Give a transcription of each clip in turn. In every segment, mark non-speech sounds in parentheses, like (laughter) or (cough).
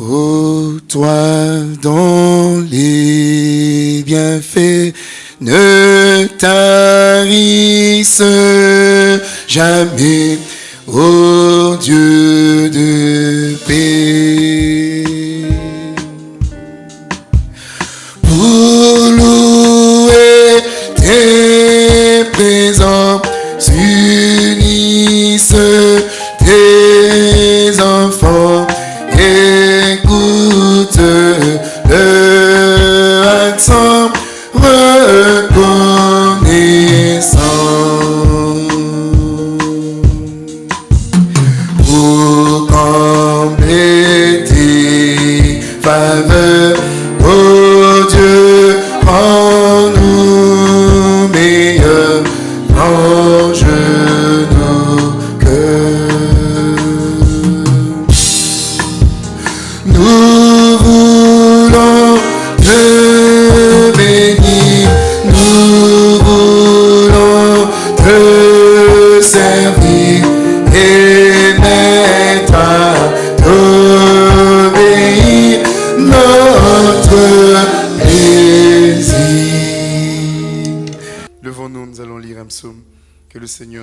Ô toi dont les bienfaits ne tarissent jamais, ô Dieu de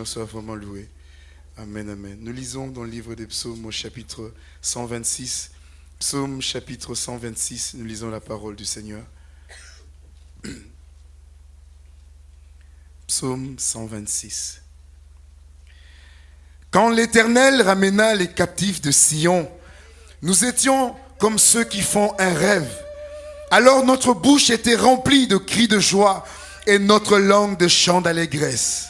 Soit vraiment loué. Amen, amen. Nous lisons dans le livre des psaumes au chapitre 126. Psaume chapitre 126, nous lisons la parole du Seigneur. (clears throat) Psaume 126. Quand l'Éternel ramena les captifs de Sion, nous étions comme ceux qui font un rêve. Alors notre bouche était remplie de cris de joie et notre langue de chants d'allégresse.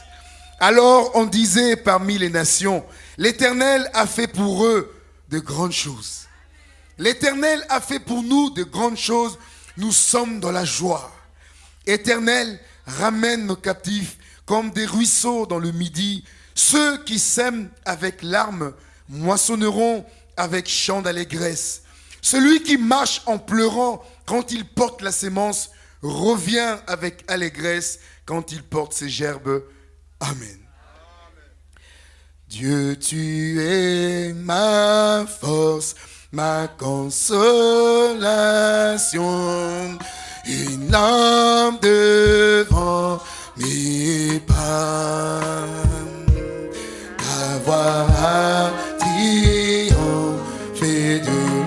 Alors on disait parmi les nations, l'Éternel a fait pour eux de grandes choses. L'Éternel a fait pour nous de grandes choses, nous sommes dans la joie. Éternel, ramène nos captifs comme des ruisseaux dans le midi. Ceux qui sèment avec larmes moissonneront avec chant d'allégresse. Celui qui marche en pleurant quand il porte la sémence revient avec allégresse quand il porte ses gerbes. Amen. Dieu, tu es ma force, ma consolation, une lampe devant mes pas. Ta voix a triomphé de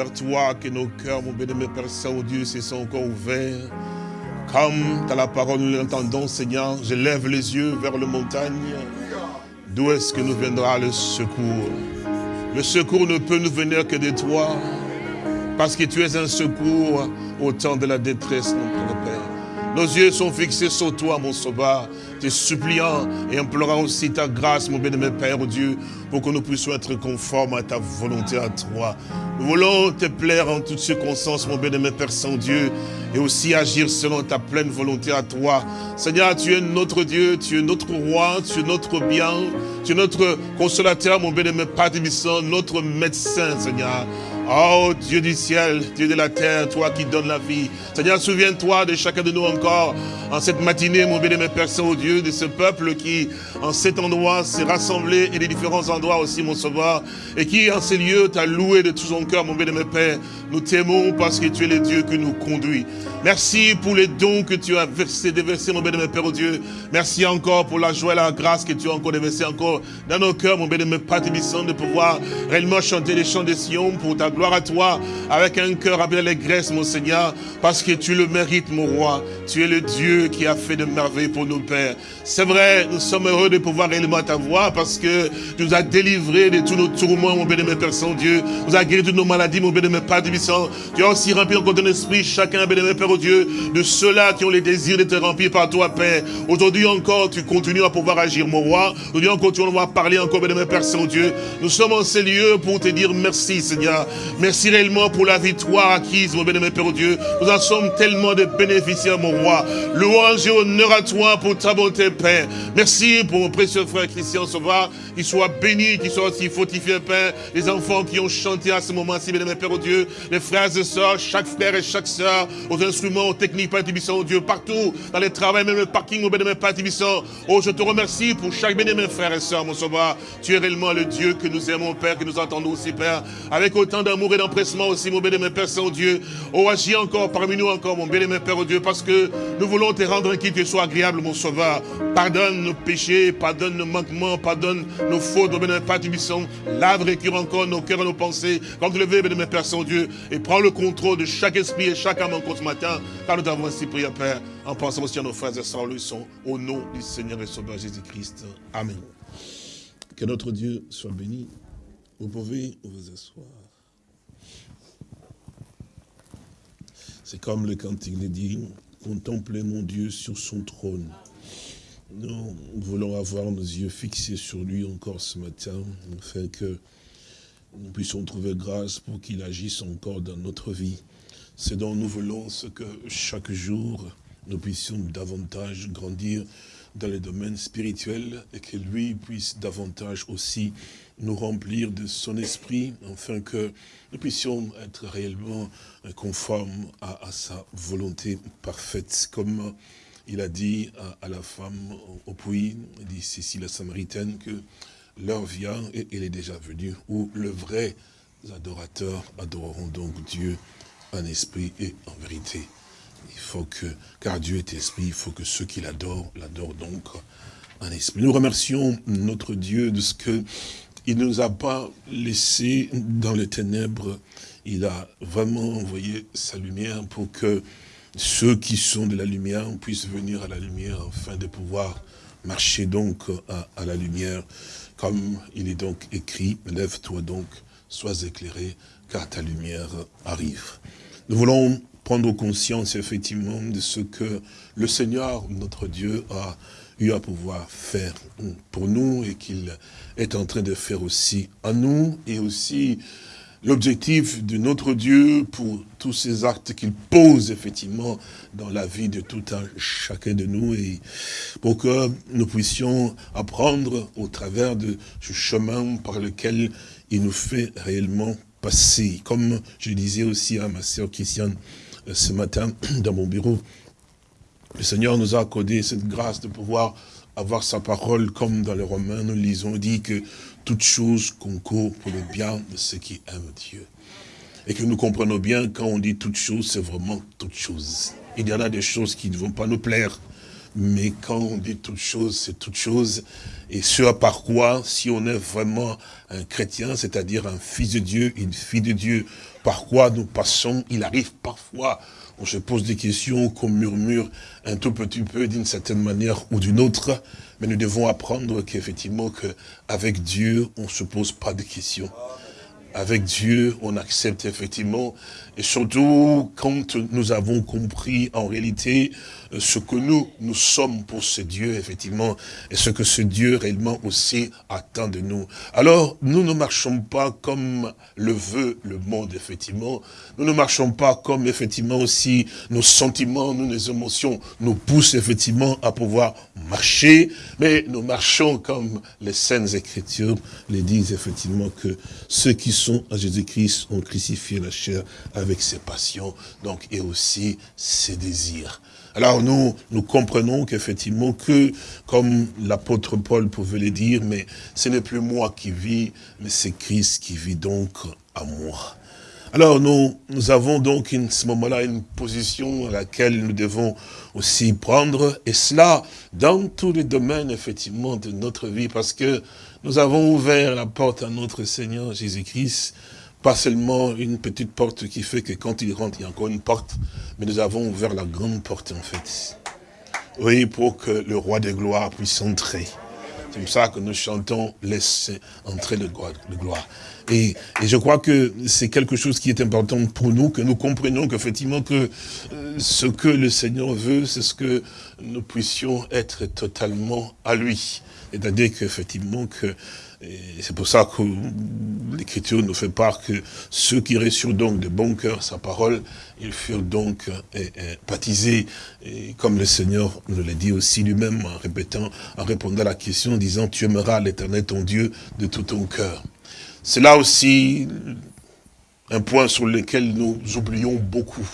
Vers toi que nos cœurs, mon béni, Père Saint-Dieu, se sont encore ouverts. Comme dans la parole nous l'entendons, Seigneur, je lève les yeux vers les montagnes. D'où est-ce que nous viendra le secours? Le secours ne peut nous venir que de toi. Parce que tu es un secours au temps de la détresse, notre Père. Nos yeux sont fixés sur toi, mon sauveur, te suppliant et implorant aussi ta grâce, mon bien-aimé Père Dieu, pour que nous puissions être conformes à ta volonté à toi. Nous voulons te plaire en toutes circonstances, mon bien-aimé Père Saint-Dieu, et aussi agir selon ta pleine volonté à toi. Seigneur, tu es notre Dieu, tu es notre roi, tu es notre bien, tu es notre consolateur, mon bien-aimé Père notre médecin, Seigneur. Oh Dieu du ciel, Dieu de la terre, toi qui donnes la vie. Seigneur, souviens-toi de chacun de nous encore en cette matinée, mon bien-aimé Père Saint-Dieu, de ce peuple qui, en cet endroit, s'est rassemblé et des différents endroits aussi, mon sauveur, et qui, en ces lieux, t'a loué de tout son cœur, mon bien-aimé Père, Nous t'aimons parce que tu es le Dieu qui nous conduit. Merci pour les dons que tu as versés, déversés, mon bénémoine Père, oh Dieu. Merci encore pour la joie et la grâce que tu as encore déversé encore dans nos cœurs, mon bénémoine Père de pouvoir réellement chanter les chants de Sion pour ta gloire à toi, avec un cœur rempli d'allégresse, mon Seigneur, parce que tu le mérites, mon roi. Tu es le Dieu qui a fait de merveilles pour nos pères. C'est vrai, nous sommes heureux de pouvoir réellement t'avoir parce que tu nous as délivrés de tous nos tourments, mon bénémoine Père Saint-Dieu. Nous as guéri de nos maladies, mon bénémoine Père tu as aussi rempli encore ton esprit, chacun, bénémoine Père, au Dieu, de ceux-là qui ont les désirs d'être remplis par toi, Père. Aujourd'hui encore, tu continues à pouvoir agir, mon roi. Aujourd'hui encore, tu vas parler encore, bénémoine Père Saint-Dieu. Nous sommes en ces lieux pour te dire merci, Seigneur. Merci réellement pour la victoire acquise, mon bénémoine Père, au Dieu. Nous en sommes tellement de bénéficiaires, mon roi. Louange et honneur à toi pour ta bonté, Père. Merci pour mon précieux frère Christian Sauvard, qu'il soit béni, qu'il soit aussi fortifié, Père. Les enfants qui ont chanté à ce moment-ci, bénémoine Père, au Dieu les frères et sœurs, chaque frère et chaque sœur, aux instruments, aux techniques, Père Tibissant, Dieu, partout, dans les travaux, même le parking, au bénémoine Père Tibissant. Oh, je te remercie pour chaque bénémoine frère et sœur, mon sauveur. Tu es réellement le Dieu que nous aimons, Père, que nous entendons aussi, Père, avec autant d'amour et d'empressement aussi, mon bénémoine Père Saint-Dieu. Oh, agis encore parmi nous encore, mon bénémoine Père, oh Dieu, parce que nous voulons te rendre qui te soit agréable, mon sauveur. Pardonne nos péchés, pardonne nos manquements, pardonne nos fautes, mon bénémoine Père Tibissant. Lave, récure encore nos cœurs et nos pensées. Quand tu le veux, bénémoine Père Saint-Dieu, et prends le contrôle de chaque esprit et chaque âme encore ce matin, car nous t'avons ainsi prié, Père, en pensant aussi à nos frères et sœurs, le sont, au nom du Seigneur et Sauveur Jésus-Christ. Amen. Que notre Dieu soit béni. Vous pouvez vous asseoir. C'est comme le cantique le dit, contemplez mon Dieu sur son trône. Nous voulons avoir nos yeux fixés sur lui encore ce matin, afin que nous puissions trouver grâce pour qu'il agisse encore dans notre vie. C'est dont nous voulons ce que chaque jour, nous puissions davantage grandir dans les domaines spirituels et que lui puisse davantage aussi nous remplir de son esprit, afin que nous puissions être réellement conformes à, sa volonté parfaite. Comme il a dit à, la femme au, puits, dit ceci la Samaritaine, que l'heure vient, et il est déjà venu, où le vrai adorateur adoreront donc Dieu en esprit et en vérité. Il faut que, car Dieu est esprit, il faut que ceux qui l'adorent, l'adorent donc en esprit. Nous remercions notre Dieu de ce que il ne nous a pas laissé dans les ténèbres. Il a vraiment envoyé sa lumière pour que ceux qui sont de la lumière puissent venir à la lumière afin de pouvoir marcher donc à, à la lumière. Comme il est donc écrit, lève-toi donc, sois éclairé, car ta lumière arrive. Nous voulons prendre conscience effectivement de ce que le Seigneur, notre Dieu, a eu à pouvoir faire pour nous et qu'il est en train de faire aussi à nous et aussi l'objectif de notre Dieu pour tous ces actes qu'il pose effectivement dans la vie de tout un chacun de nous et pour que nous puissions apprendre au travers de ce chemin par lequel il nous fait réellement passer. Comme je disais aussi à ma sœur Christiane euh, ce matin (clears throat) dans mon bureau, le Seigneur nous a accordé cette grâce de pouvoir avoir sa parole comme dans les Romains, nous lisons, dit que toute chose concourt pour le bien de ceux qui aiment Dieu. Et que nous comprenons bien, quand on dit toute chose, c'est vraiment toute chose. Il y en a des choses qui ne vont pas nous plaire, mais quand on dit toute chose, c'est toute chose. Et ce à part quoi, si on est vraiment un chrétien, c'est-à-dire un fils de Dieu, une fille de Dieu, par quoi nous passons, il arrive parfois, on se pose des questions, qu'on murmure un tout petit peu d'une certaine manière ou d'une autre, mais nous devons apprendre qu'effectivement, qu'avec Dieu, on ne se pose pas de questions. Avec Dieu, on accepte effectivement, et surtout quand nous avons compris en réalité ce que nous, nous sommes pour ce Dieu, effectivement, et ce que ce Dieu réellement aussi attend de nous. Alors, nous ne marchons pas comme le veut le monde, effectivement. Nous ne marchons pas comme, effectivement, aussi nos sentiments, nos émotions nous poussent, effectivement, à pouvoir marcher, mais nous marchons comme les Saintes Écritures les disent, effectivement, que ceux qui sont à Jésus-Christ ont crucifié la chair avec ses passions, donc, et aussi ses désirs. Alors nous, nous comprenons qu'effectivement que, comme l'apôtre Paul pouvait le dire, mais ce n'est plus moi qui vis, mais c'est Christ qui vit donc à moi. Alors nous, nous avons donc à ce moment-là une position à laquelle nous devons aussi prendre, et cela dans tous les domaines effectivement de notre vie, parce que nous avons ouvert la porte à notre Seigneur Jésus-Christ, pas seulement une petite porte qui fait que quand il rentre, il y a encore une porte, mais nous avons ouvert la grande porte en fait. Oui, pour que le roi de gloire puisse entrer. C'est pour ça que nous chantons « Laisse entrer le gloire ». Et, je crois que c'est quelque chose qui est important pour nous, que nous comprenions qu'effectivement que euh, ce que le Seigneur veut, c'est ce que nous puissions être totalement à lui. C'est-à-dire qu'effectivement que c'est pour ça que l'Écriture nous fait part que ceux qui reçurent donc de bon cœur sa parole, ils furent donc euh, baptisés, et comme le Seigneur nous l'a dit aussi lui-même en répétant, en répondant à la question, en disant, tu aimeras l'éternel ton Dieu de tout ton cœur. C'est là aussi un point sur lequel nous oublions beaucoup.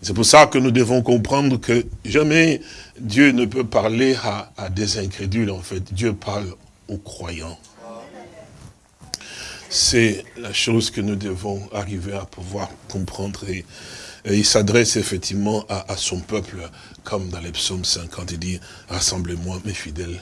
C'est pour ça que nous devons comprendre que jamais Dieu ne peut parler à, à des incrédules, en fait. Dieu parle croyants. C'est la chose que nous devons arriver à pouvoir comprendre. Et, il s'adresse effectivement à, son peuple, comme dans les psaumes 50, il dit, rassemblez-moi mes fidèles,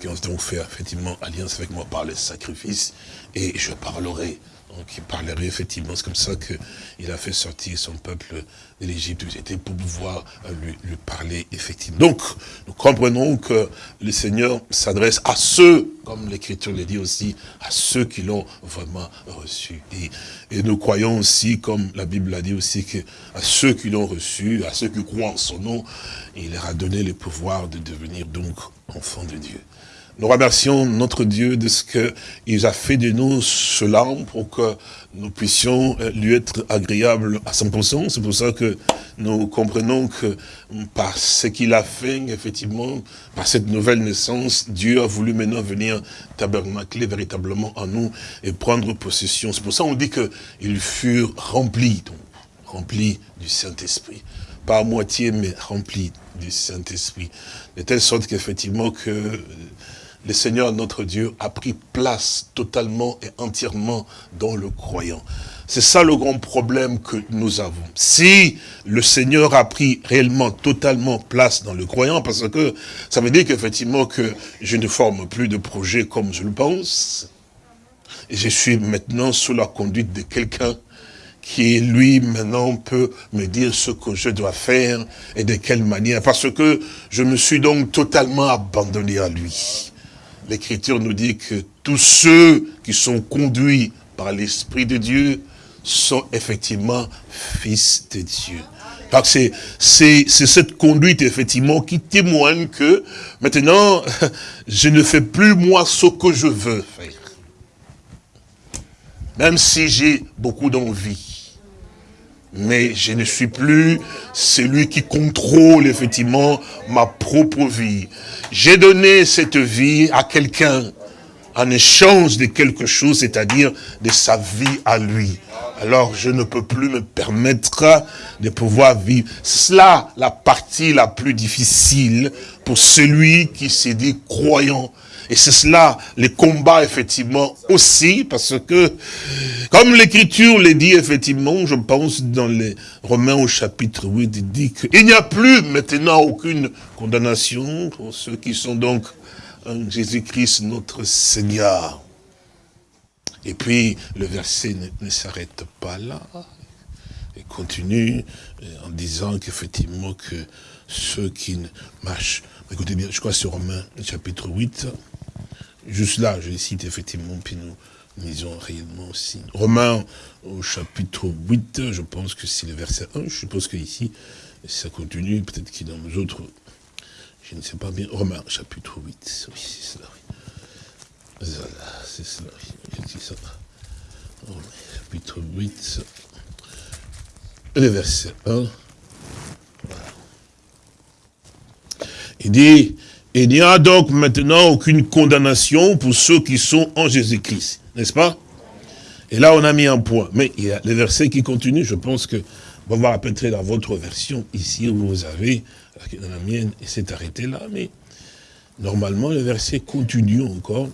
qui ont donc fait effectivement alliance avec moi par les sacrifices, et je parlerai qui parlerait effectivement. C'est comme ça qu'il a fait sortir son peuple de l'Égypte. C'était pour pouvoir euh, lui, parler effectivement. Donc, nous comprenons que le Seigneur s'adresse à ceux, comme l'Écriture le dit aussi, à ceux qui l'ont vraiment reçu. Et, et, nous croyons aussi, comme la Bible l'a dit aussi, que à ceux qui l'ont reçu, à ceux qui croient en son nom, il leur a donné le pouvoir de devenir donc enfants de Dieu. Nous remercions notre Dieu de ce qu'il a fait de nous cela pour que nous puissions euh, lui être agréables à 100%. C'est pour ça que nous comprenons que par ce qu'il a fait, effectivement, par cette nouvelle naissance, Dieu a voulu maintenant venir tabernacler véritablement en nous et prendre possession. C'est pour ça qu'on dit qu'ils furent remplis, donc, remplis du Saint-Esprit. Pas à moitié, mais remplis du Saint-Esprit. De telle sorte qu'effectivement que le Seigneur notre Dieu a pris place totalement et entièrement dans le croyant. C'est ça le grand problème que nous avons. Si le Seigneur a pris réellement, totalement place dans le croyant, parce que ça veut dire qu'effectivement que je ne forme plus de projet comme je le pense, je suis maintenant sous la conduite de quelqu'un qui, lui, maintenant, peut me dire ce que je dois faire et de quelle manière, parce que je me suis donc totalement abandonné à lui l'Écriture nous dit que tous ceux qui sont conduits par l'Esprit de Dieu sont effectivement fils de Dieu. C'est cette conduite, effectivement, qui témoigne que maintenant, (laughs) je ne fais plus moi ce que je veux faire. Même si j'ai beaucoup d'envie mais je ne suis plus celui qui contrôle effectivement ma propre vie. J'ai donné cette vie à quelqu'un en échange de quelque chose, c'est-à-dire de sa vie à lui. Alors je ne peux plus me permettre de pouvoir vivre. C'est cela la partie la plus difficile pour celui qui s'est dit croyant. Et c'est cela, les combats, effectivement, aussi, parce que, comme l'Écriture le dit, effectivement, je pense, dans les Romains au chapitre 8, il dit qu'il n'y a plus maintenant aucune condamnation pour ceux qui sont donc en Jésus-Christ, notre Seigneur. Et puis, le verset ne, s'arrête pas là. Il continue euh, en disant qu'effectivement, que ceux qui marchent... Écoutez bien, je crois sur Romains, chapitre 8, Juste là, je cite effectivement, puis nous lisons réellement aussi. Romains au chapitre 8, je pense que c'est le verset 1, je suppose qu'ici, ça continue, peut-être qu'il dans nos autres, je ne sais pas bien. Romains chapitre 8, oui, c'est cela. C'est cela, c'est ça. Romains chapitre 8, le verset 1. Il dit, il n'y a donc maintenant aucune condamnation pour ceux qui sont en Jésus-Christ, n'est-ce pas? Et là, on a mis un point. Mais il y a les versets qui continuent, je pense que, on va peut-être dans votre version, ici où vous avez, dans la mienne, et c'est arrêté là, mais normalement, le verset continue encore,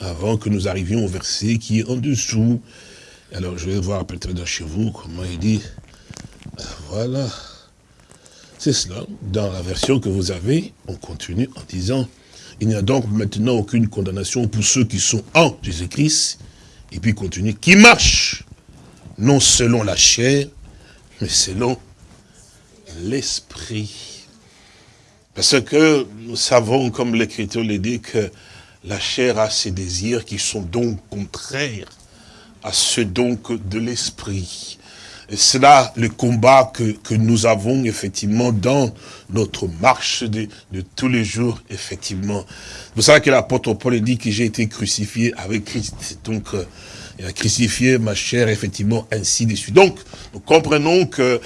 avant que nous arrivions au verset qui est en dessous, Alors je vais voir peut-être chez vous comment il dit. Voilà. C'est cela. Dans la version que vous avez, on continue en disant, il n'y a donc maintenant aucune condamnation pour ceux qui sont en Jésus-Christ. Et puis continue, qui marchent, non selon la chair, mais selon l'esprit. Parce que nous savons, comme l'Écriture le dit, que la chair a ses désirs qui sont donc contraires à ceux donc de l'esprit. Là le combat que, que, nous avons effectivement dans notre marche de, de tous les jours, effectivement. Vous savez que l'apôtre Paul dit que j'ai été crucifié avec Christ. Donc, euh, il a crucifié ma chair, effectivement, ainsi de suite. Donc, nous comprenons que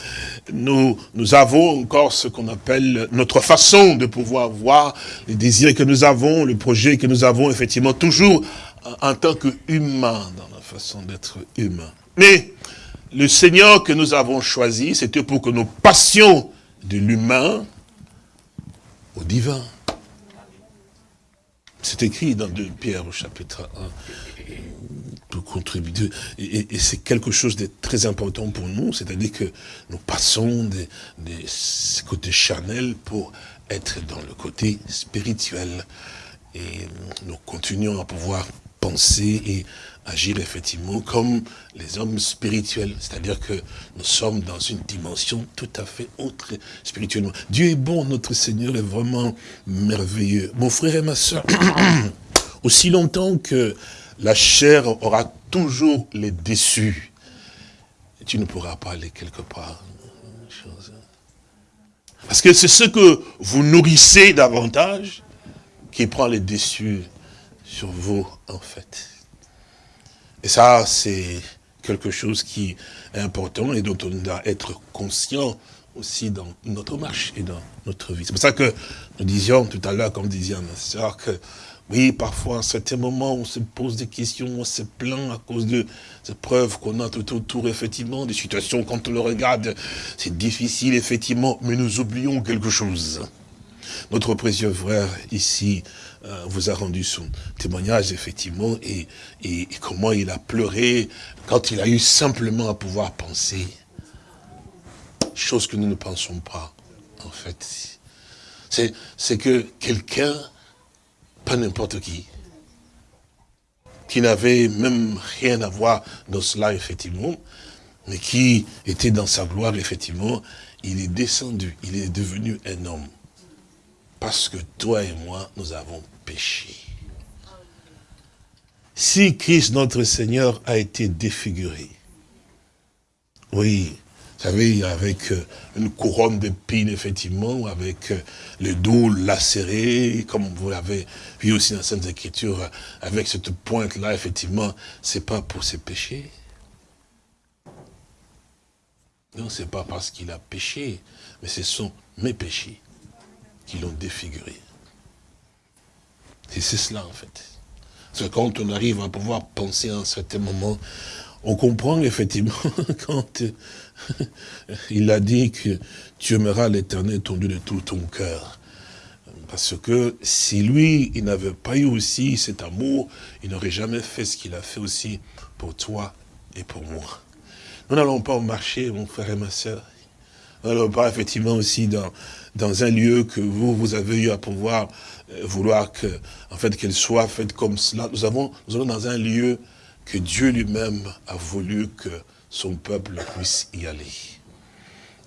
nous, nous avons encore ce qu'on appelle notre façon de pouvoir voir les désirs que nous avons, le projet que nous avons, effectivement, toujours en, en tant qu'humains, dans la façon d'être humain. Mais, le Seigneur que nous avons choisi, c'était pour que nous passions de l'humain au divin. C'est écrit dans 2 Pierre au chapitre 1 pour contribuer. Et, c'est quelque chose de très important pour nous, c'est-à-dire que nous passons des, des côtés charnels pour être dans le côté spirituel. Et nous continuons à pouvoir penser et agir effectivement comme les hommes spirituels. C'est-à-dire que nous sommes dans une dimension tout à fait autre spirituellement. Dieu est bon, notre Seigneur est vraiment merveilleux. Mon frère et ma soeur, (coughs) aussi longtemps que la chair aura toujours les déçus, tu ne pourras pas aller quelque part. Parce que c'est ce que vous nourrissez davantage qui prend les déçus sur vous, en fait. Et ça, c'est quelque chose qui est important et dont on doit être conscient aussi dans notre marche et dans notre vie. C'est pour ça que nous disions tout à l'heure, comme disait ma soeur, que oui, parfois, à certains moments, on se pose des questions, on se plaint à cause de ces preuves qu'on a tout autour, effectivement, des situations, quand on le regarde, c'est difficile, effectivement, mais nous oublions quelque chose. Notre précieux frère, ici, euh, vous a rendu son témoignage, effectivement, et, et, et comment il a pleuré quand il a eu simplement à pouvoir penser. Chose que nous ne pensons pas, en fait. C'est que quelqu'un pas n'importe qui, qui n'avait même rien à voir dans cela, effectivement, mais qui était dans sa gloire, effectivement, il est descendu, il est devenu un homme. Parce que toi et moi, nous avons péché. Si Christ, notre Seigneur, a été défiguré, oui, vous savez, avec euh, une couronne d'épines, effectivement, avec euh, le dos lacéré, comme vous l'avez vu aussi dans Sainte Écriture, avec cette pointe-là, effectivement, c'est pas pour ses péchés. Non, c'est pas parce qu'il a péché, mais ce sont mes péchés qui l'ont défiguré. Et c'est cela, en fait. C'est quand on arrive à pouvoir penser à un certain moment, on comprend effectivement (laughs) quand il a dit que tu aimeras l'éternel ton Dieu de tout ton cœur. Parce que si lui, il n'avait pas eu aussi cet amour, il n'aurait jamais fait ce qu'il a fait aussi pour toi et pour moi. Nous n'allons pas marcher, mon frère et ma soeur. Nous n'allons pas effectivement aussi dans, dans un lieu que vous, vous avez eu à pouvoir euh, vouloir que, en fait, qu'elle soit faite comme cela. Nous avons, nous allons dans un lieu que Dieu lui-même a voulu que son peuple puisse y aller.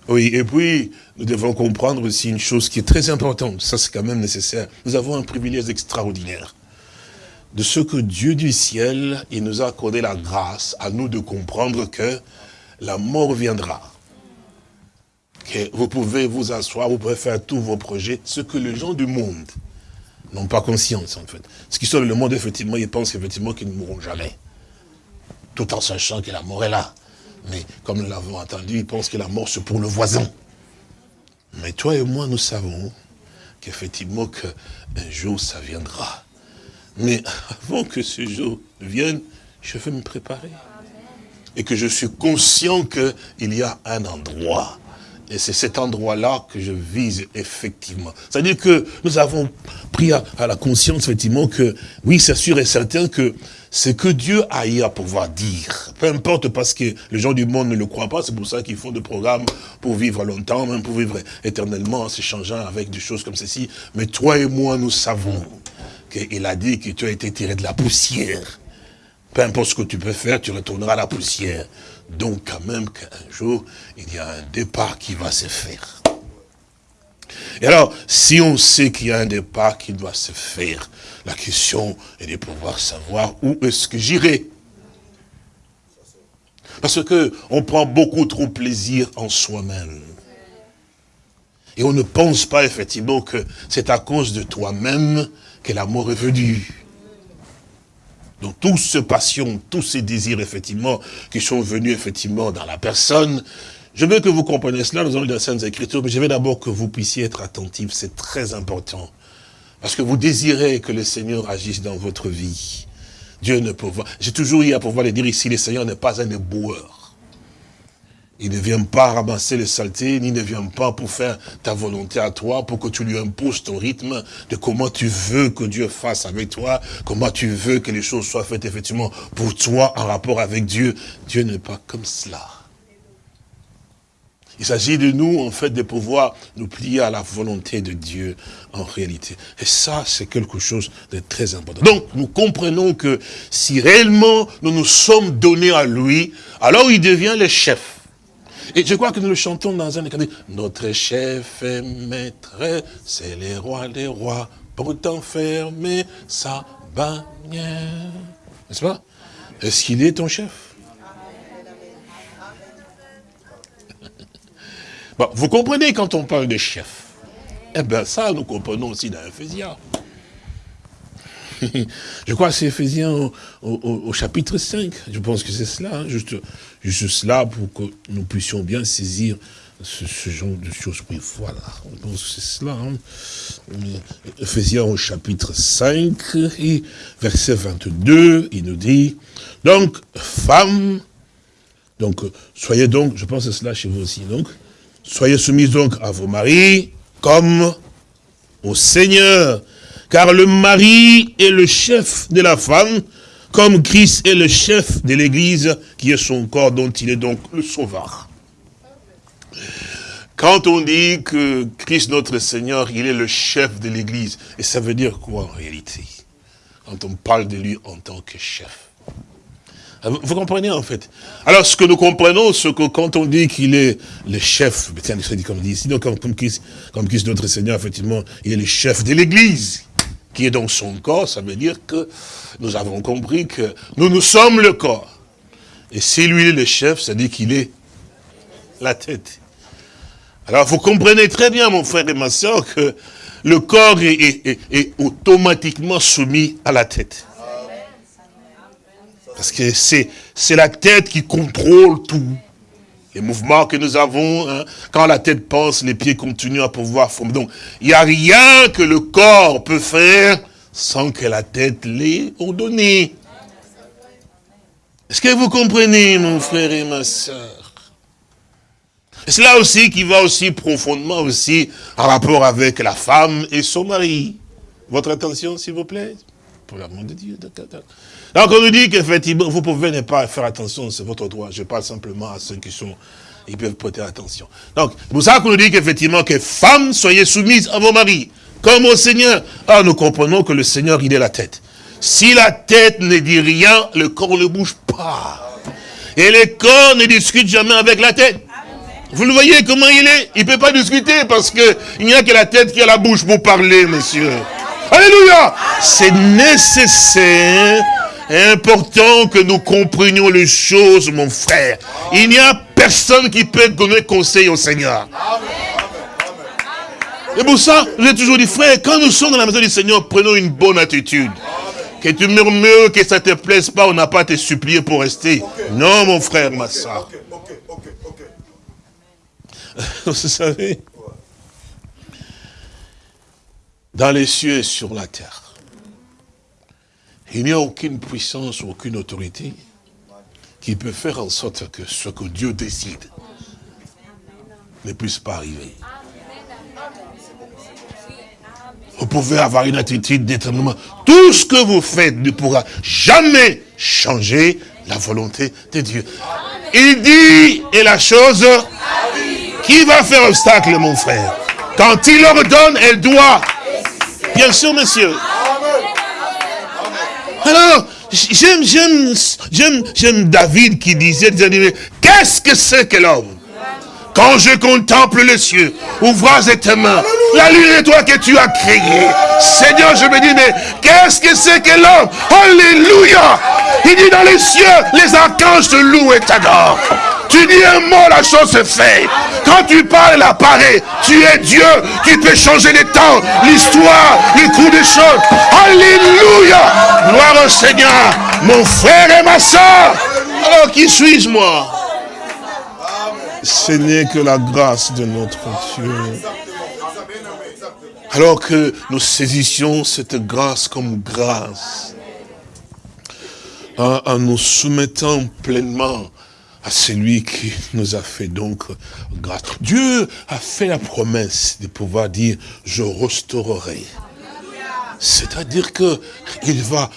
Oui, et puis, nous devons comprendre aussi une chose qui est très importante, ça c'est quand même nécessaire. Nous avons un privilège extraordinaire. De ce que Dieu du ciel, il nous a accordé la grâce à nous de comprendre que la mort viendra. Que vous pouvez vous asseoir, vous pouvez faire tous vos projets, ce que les gens du monde n'ont pas conscience en fait. Ce qui sont le monde, effectivement, ils pensent effectivement qu'ils ne mourront jamais. Tout en sachant que la mort est là. Mais comme nous l'avons entendu, ils pensent que la mort c'est pour le voisin. Mais toi et moi, nous savons qu'effectivement, qu'un jour, ça viendra. Mais avant que ce jour vienne, je veux me préparer. Et que je suis conscient qu'il y a un endroit. Et c'est cet endroit-là que je vise effectivement. C'est-à-dire que nous avons pris à, la conscience effectivement que, oui, c'est sûr et certain que ce que Dieu a eu à pouvoir dire, Peu importe parce que les gens du monde ne le croient pas, c'est pour ça qu'ils font des programmes pour vivre longtemps, même pour vivre éternellement en s'échangeant avec des choses comme ceci. Mais toi et moi, nous savons qu'il a dit que tu as été tiré de la poussière. Peu importe ce que tu peux faire, tu retourneras à la poussière. Donc quand même qu'un jour, il y a un départ qui va se faire. Et alors, si on sait qu'il y a un départ qui doit se faire, la question est de pouvoir savoir où est-ce que j'irai. Parce que on prend beaucoup trop plaisir en soi-même. Et on ne pense pas effectivement que c'est à cause de toi-même que l'amour est venu. Donc toutes ces passions, tous ces désirs effectivement qui sont venus effectivement dans la personne, je veux que vous compreniez cela, nous allons lire les Saintes Écritures, mais je veux d'abord que vous puissiez être attentifs, c'est très important. Parce que vous désirez que le Seigneur agisse dans votre vie. Dieu ne peut pas. J'ai toujours eu à pouvoir le dire ici, le Seigneur n'est pas un éboueur. Il ne vient pas ramasser les saletés, ni ne vient pas pour faire ta volonté à toi, pour que tu lui imposes ton rythme de comment tu veux que Dieu fasse avec toi, comment tu veux que les choses soient faites effectivement pour toi en rapport avec Dieu. Dieu n'est pas comme cela. Il s'agit de nous, en fait, de pouvoir nous plier à la volonté de Dieu, en réalité. Et ça, c'est quelque chose de très important. Donc, nous comprenons que si réellement nous nous sommes donnés à lui, alors il devient le chef. Et je crois que nous le chantons dans un écran. Notre chef et maître, c'est les rois des rois, pour t'enfermer sa bannière. N'est-ce pas? Est-ce qu'il est ton chef? Bon, Vous comprenez quand on parle de chef Eh bien ça, nous comprenons aussi dans Ephésiens. (laughs) je crois que c'est Ephésiens au, chapitre 5. Je pense que c'est cela, hein, juste, juste cela pour que nous puissions bien saisir ce, genre de choses. Oui, voilà, je pense que c'est cela. Hein. Ephésiens au chapitre 5, et verset 22, il nous dit, donc, femmes, donc, soyez donc, je pense c'est cela chez vous aussi, donc, soyez soumises donc à vos maris, comme au Seigneur, car le mari est le chef de la femme, comme Christ est le chef de l'Église, qui est son corps, dont il est donc le sauveur. Quand on dit que Christ notre Seigneur, il est le chef de l'Église, et ça veut dire quoi en réalité? Quand on parle de lui en tant que chef. Vous comprenez en fait? Alors ce que nous comprenons, c'est que quand on dit qu'il est le chef, comme on dit ici, donc comme comme Christ notre Seigneur, effectivement, il est le chef de l'Église qui est dans son corps, ça veut dire que nous avons compris que nous, nous sommes le corps. Et si lui est le chef, ça dit qu'il est la tête. Alors vous comprenez très bien, mon frère et ma soeur, que le corps est automatiquement soumis à la tête. Parce que c'est la tête qui contrôle tout les mouvements que nous avons, hein, quand la tête pense, les pieds continuent à pouvoir former. Donc, il n'y a rien que le corps peut faire sans que la tête l'ait ordonné. Est-ce que vous comprenez, mon frère et ma soeur C'est là aussi qui va aussi profondément aussi en rapport avec la femme et son mari. Votre attention, s'il vous plaît Pour l'amour de Dieu. Donc on nous dit qu'effectivement, vous pouvez ne pas faire attention, c'est votre droit. Je parle simplement à ceux qui sont, ils peuvent prêter attention. Donc, c'est pour ça qu'on nous dit qu'effectivement, que femmes, soyez soumises à vos maris, comme au Seigneur. Ah, nous comprenons que le Seigneur, il est la tête. Si la tête ne dit rien, le corps ne bouge pas. Et le corps ne discute jamais avec la tête. Vous le voyez comment il est? Il ne peut pas discuter parce qu'il n'y a que la tête qui a la bouche pour parler, monsieur. Alléluia C'est nécessaire important que nous comprenions les choses, mon frère. Il n'y a personne qui peut donner conseil au Seigneur. Et pour ça, j'ai toujours dit, frère, quand nous sommes dans la maison du Seigneur, prenons une bonne attitude. Que tu murmures, que ça ne te plaise pas, on n'a pas à te supplier pour rester. Non, mon frère, ma soeur. (laughs) Vous savez, dans les cieux et sur la terre, il n'y a aucune puissance aucune autorité qui peut faire en sorte que ce que Dieu décide ne puisse pas arriver. Vous pouvez avoir une attitude d'étonnement. Tout ce que vous faites ne pourra jamais changer la volonté de Dieu. Il dit, et la chose, qui va faire obstacle, mon frère? Quand il ordonne, elle doit. Bien sûr, monsieur. Alors, j'aime, j'aime, j'aime, j'aime David qui disait, qu'est-ce que c'est que l'homme? Quand je contemple les cieux, ouvrages et tes mains, la lune et toi que tu as créé. Seigneur, je me dis, mais qu'est-ce que c'est que l'homme? Alléluia Il dit dans les cieux, les archanges te louent et t'adorent. Tu dis un mot, la chose se fait. Quand tu parles, elle apparaît. Tu es Dieu. Tu peux changer les temps, l'histoire, les coups des choses. Alléluia. Gloire au Seigneur. Mon frère et ma soeur. Alors qui suis-je moi? Ce n'est que la grâce de notre Dieu. Alors que nous saisissions cette grâce comme grâce, en, nous soumettant pleinement à celui qui nous a fait donc grâce. Dieu a fait la promesse de pouvoir dire, je restaurerai. C'est-à-dire que il va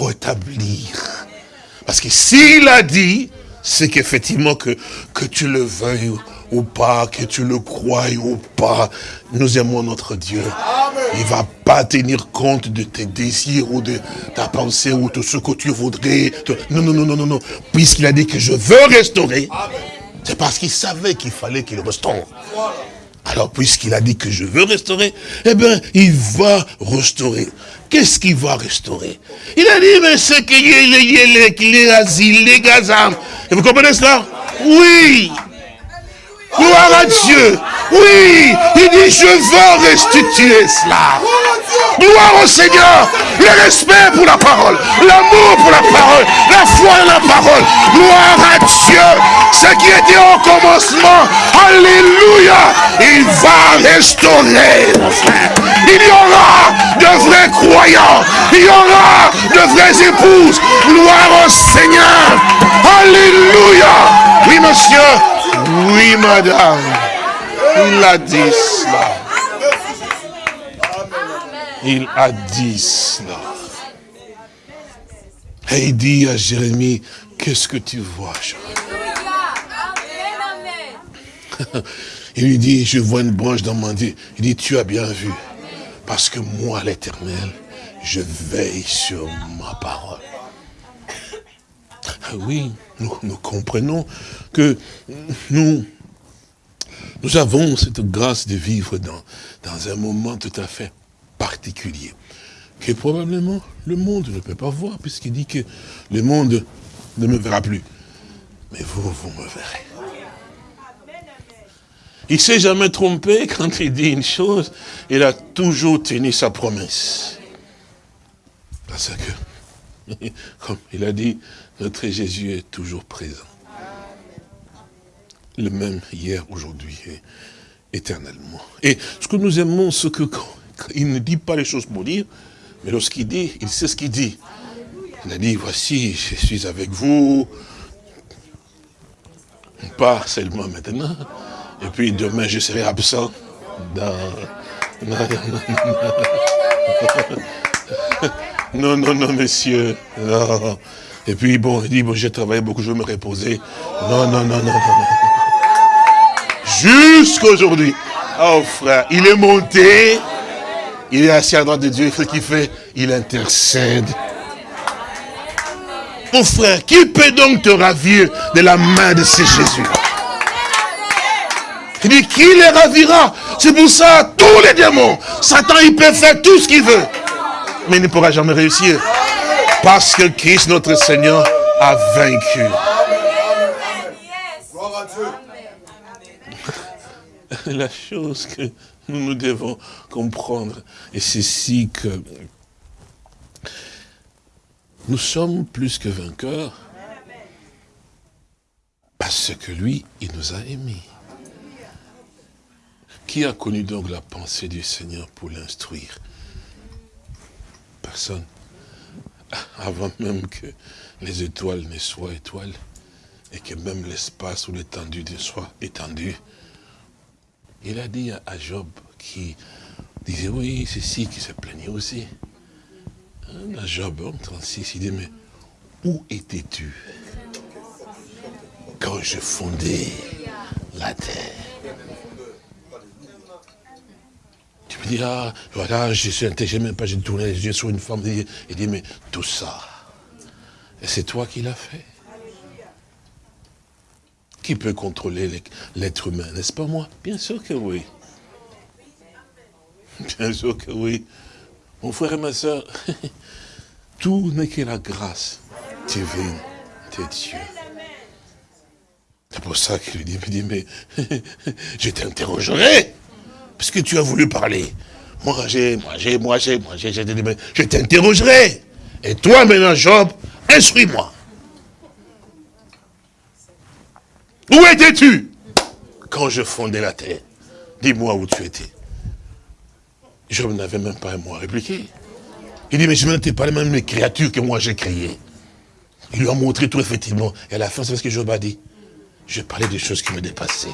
rétablir. Parce que s'il a dit, c'est qu'effectivement que, que tu le veuilles ou pas, que tu le crois ou pas, nous aimons notre Dieu. Il va pas tenir compte de tes désirs ou de ta pensée ou de ce que tu voudrais. Non, non, non, non, non, non. Puisqu'il a dit que je veux restaurer, c'est parce qu'il savait qu'il fallait qu'il restaure. Alors, puisqu'il a dit que je veux restaurer, eh bien, il va restaurer. Qu'est-ce qu'il va restaurer Il a dit, mais ce qu'il est, qu'il est asile, les gazam. Et vous comprenez cela Oui. Gloire à Dieu. Oui, il dit, je veux restituer cela. Gloire au Seigneur. Le respect pour la parole. L'amour pour la parole. La foi en la parole. Gloire à Dieu. Ce qui était au commencement. Alléluia. Il va restaurer, mon frère. Il y aura de vrais croyants. Il y aura de vraies épouses. Gloire au Seigneur. Alléluia. Oui, monsieur. Oui, madame. Il a dit cela. Il a dit cela. Et il dit à Jérémie, qu'est-ce que tu vois, Il lui dit, je vois une branche dans mon Dieu. Il dit, tu as bien vu. Parce que moi, l'éternel, je veille sur ma parole. Ah oui, nous, comprenons que nous, nous avons cette grâce de vivre dans, dans un moment tout à fait particulier, que probablement le monde ne peut pas voir, puisqu'il dit que le monde ne me verra plus. Mais vous, vous me verrez. Il ne s'est jamais trompé quand il dit une chose, il a toujours tenu sa promesse. Parce que, (laughs) comme il a dit, notre Jésus est toujours présent. Le même hier, aujourd'hui et éternellement. Et ce que nous aimons, c'est que il ne dit pas les choses pour dire, mais lorsqu'il dit, il sait ce qu'il dit. Il a dit, voici, je suis avec vous, pas seulement maintenant, et puis demain je serai absent dans... (laughs) Non, non, non, messieurs, non. Et puis, bon, il dit, bon, j'ai travaillé beaucoup, je veux me reposer. Non, non, non, non, non. Jusqu'aujourd'hui. Oh, frère, il est monté. Il est assis à droite de Dieu. Ce qu'il fait, il intercède. Mon frère, qui peut donc te ravir de la main de ce Jésus? Il dit, qui les ravira? C'est pour ça, tous les démons, Satan, il peut faire tout ce qu'il veut. Mais il ne pourra jamais réussir. Parce que Christ notre Seigneur a vaincu. La chose que nous, nous devons comprendre, et c'est ici que nous sommes plus que vainqueurs, parce que lui, il nous a aimés. Qui a connu donc la pensée du Seigneur pour l'instruire? Personne (laughs) avant même que les étoiles ne soient étoiles, et que même l'espace ou l'étendue soit étendue. Il a dit à Job, qui disait, oui, c'est si qui se plaignait aussi. À Job, 36, il dit, mais où étais-tu quand je fondais la terre? Me dis, ah, voilà, je suis intelligent, même pas, j'ai tourné les yeux sur une femme, il dit, mais tout ça, c'est toi qui l'as fait. Qui peut contrôler l'être humain, n'est-ce pas moi? Bien sûr que oui. Bien sûr que oui. Mon frère et ma soeur, (laughs) tout n'est que la grâce divine de Dieu. C'est pour ça qu'il lui dit, dit, mais (laughs) je t'interrogerai, puisque tu as voulu parler. Moi j'ai, moi j'ai, moi j'ai, moi j'ai, je t'interrogerai. Et toi maintenant, Job, instruis-moi. Où étais-tu quand je fondais la terre? Dis-moi où tu étais. Job n'avait même pas un mot à répliquer. Il dit, mais je ne pas les mêmes créatures que moi j'ai créées. Il lui a montré tout effectivement. Et à la fin, c'est ce que Job a dit. Je parlais des choses qui me dépassaient.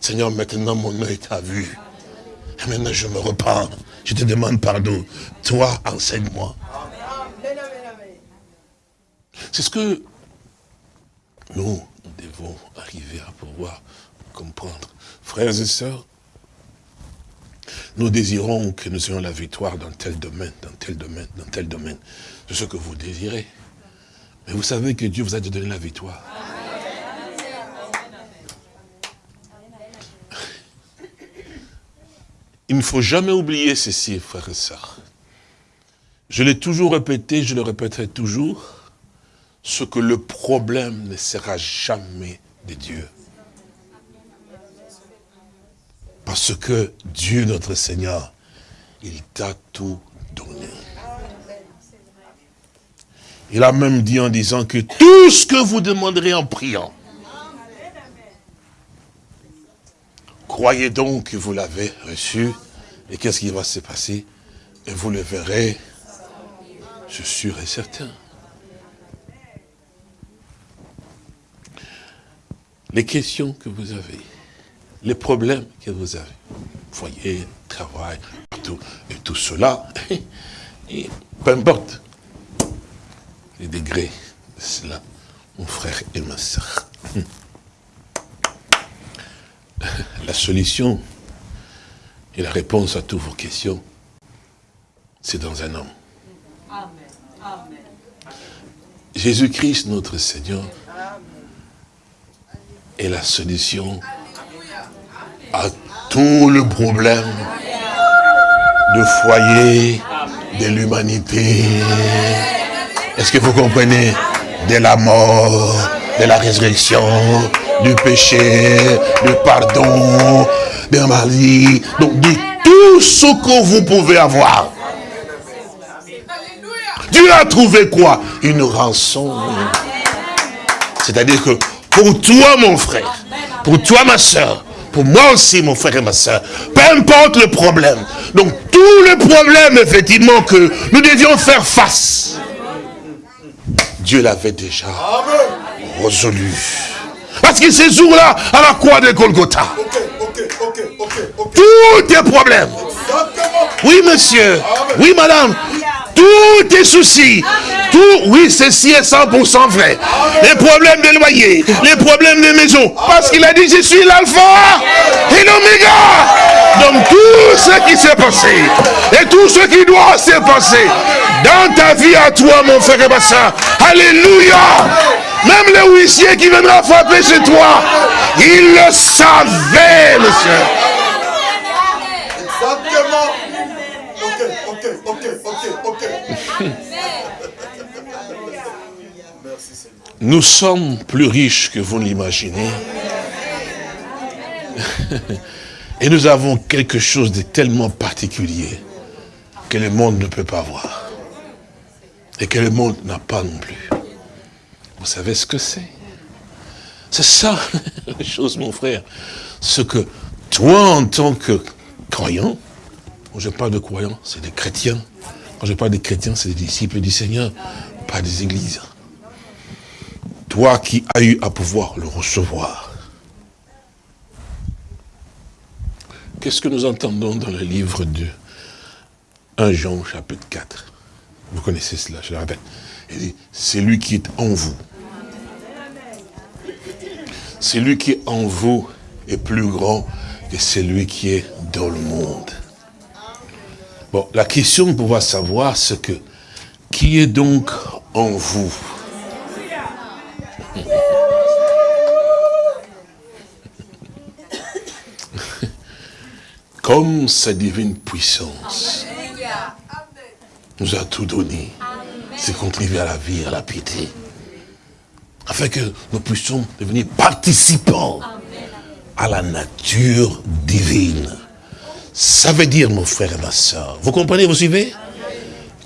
Seigneur, maintenant mon œil t'a vu. Et maintenant je me repens. Je te demande pardon. Toi, enseigne-moi. C'est ce que nous devons arriver à pouvoir comprendre. Frères et sœurs, nous désirons que nous ayons la victoire dans tel domaine, dans tel domaine, dans tel domaine. C'est ce que vous désirez. Mais vous savez que Dieu vous a donné la victoire. Il ne faut jamais oublier ceci, frères et sœurs. Je l'ai toujours répété, je le répéterai toujours, ce que le problème ne sera jamais de Dieu. Parce que Dieu, notre Seigneur, il t'a tout donné. Il a même dit en disant que tout ce que vous demanderez en priant, croyez donc que vous l'avez reçu, et qu'est-ce qui va se passer? Et vous le verrez, je suis sûr et certain. Les questions que vous avez, les problèmes que vous avez, foyer, travail, tout, et tout cela, (laughs) et peu importe les degrés de cela, mon frère et ma soeur. La solution et la réponse à toutes vos questions, c'est dans un homme. Jésus-Christ, notre Seigneur, est la solution à tout le problème de foyer de l'humanité. Est-ce que vous comprenez? De la mort, de la résurrection, du péché, du pardon, de la maladie, donc de tout ce que vous pouvez avoir. Dieu a trouvé quoi? Une rançon. C'est-à-dire que pour toi, mon frère, pour toi, ma soeur, pour moi aussi, mon frère et ma soeur, peu importe le problème. Donc, tous les problèmes, effectivement, que nous devions faire face, Dieu l'avait déjà résolu. Parce que ces jours-là, à la croix de Golgotha, tous tes problèmes, oui monsieur, oui madame, tous tes soucis, tout, oui, ceci est 100% vrai. Les problèmes de loyer, les problèmes de maison. Parce qu'il a dit, je suis l'alpha et l'oméga. Donc tout ce qui s'est passé et tout ce qui doit se passer dans ta vie à toi, mon frère et ma soeur. Alléluia. Même le huissier qui viendra frapper chez toi, il le savait, monsieur. Exactement. Ok, ok, ok, ok, ok. Nous sommes plus riches que vous ne l'imaginez. (laughs) Et nous avons quelque chose de tellement particulier que le monde ne peut pas voir. Et que le monde n'a pas non plus. Vous savez ce que c'est? C'est ça (laughs) la chose, mon frère. Ce que toi, en tant que croyant, quand je parle de croyants, c'est des chrétiens. Quand je parle des chrétiens, c'est des disciples du Seigneur, pas des églises. Toi qui as eu à pouvoir le recevoir. Qu'est-ce que nous entendons dans le livre de 1 Jean chapitre 4 Vous connaissez cela, je le répète. Il dit, c'est lui qui est en vous. celui qui est en vous est plus grand que celui qui est dans le monde. Bon, la question pour pouvoir savoir, c'est que, qui est donc en vous? Comme sa divine puissance nous a tout donné, c'est contribuer à la vie, à la piété, afin que nous puissions devenir participants à la nature divine. Ça veut dire, mon frère et ma soeur, vous comprenez, vous suivez?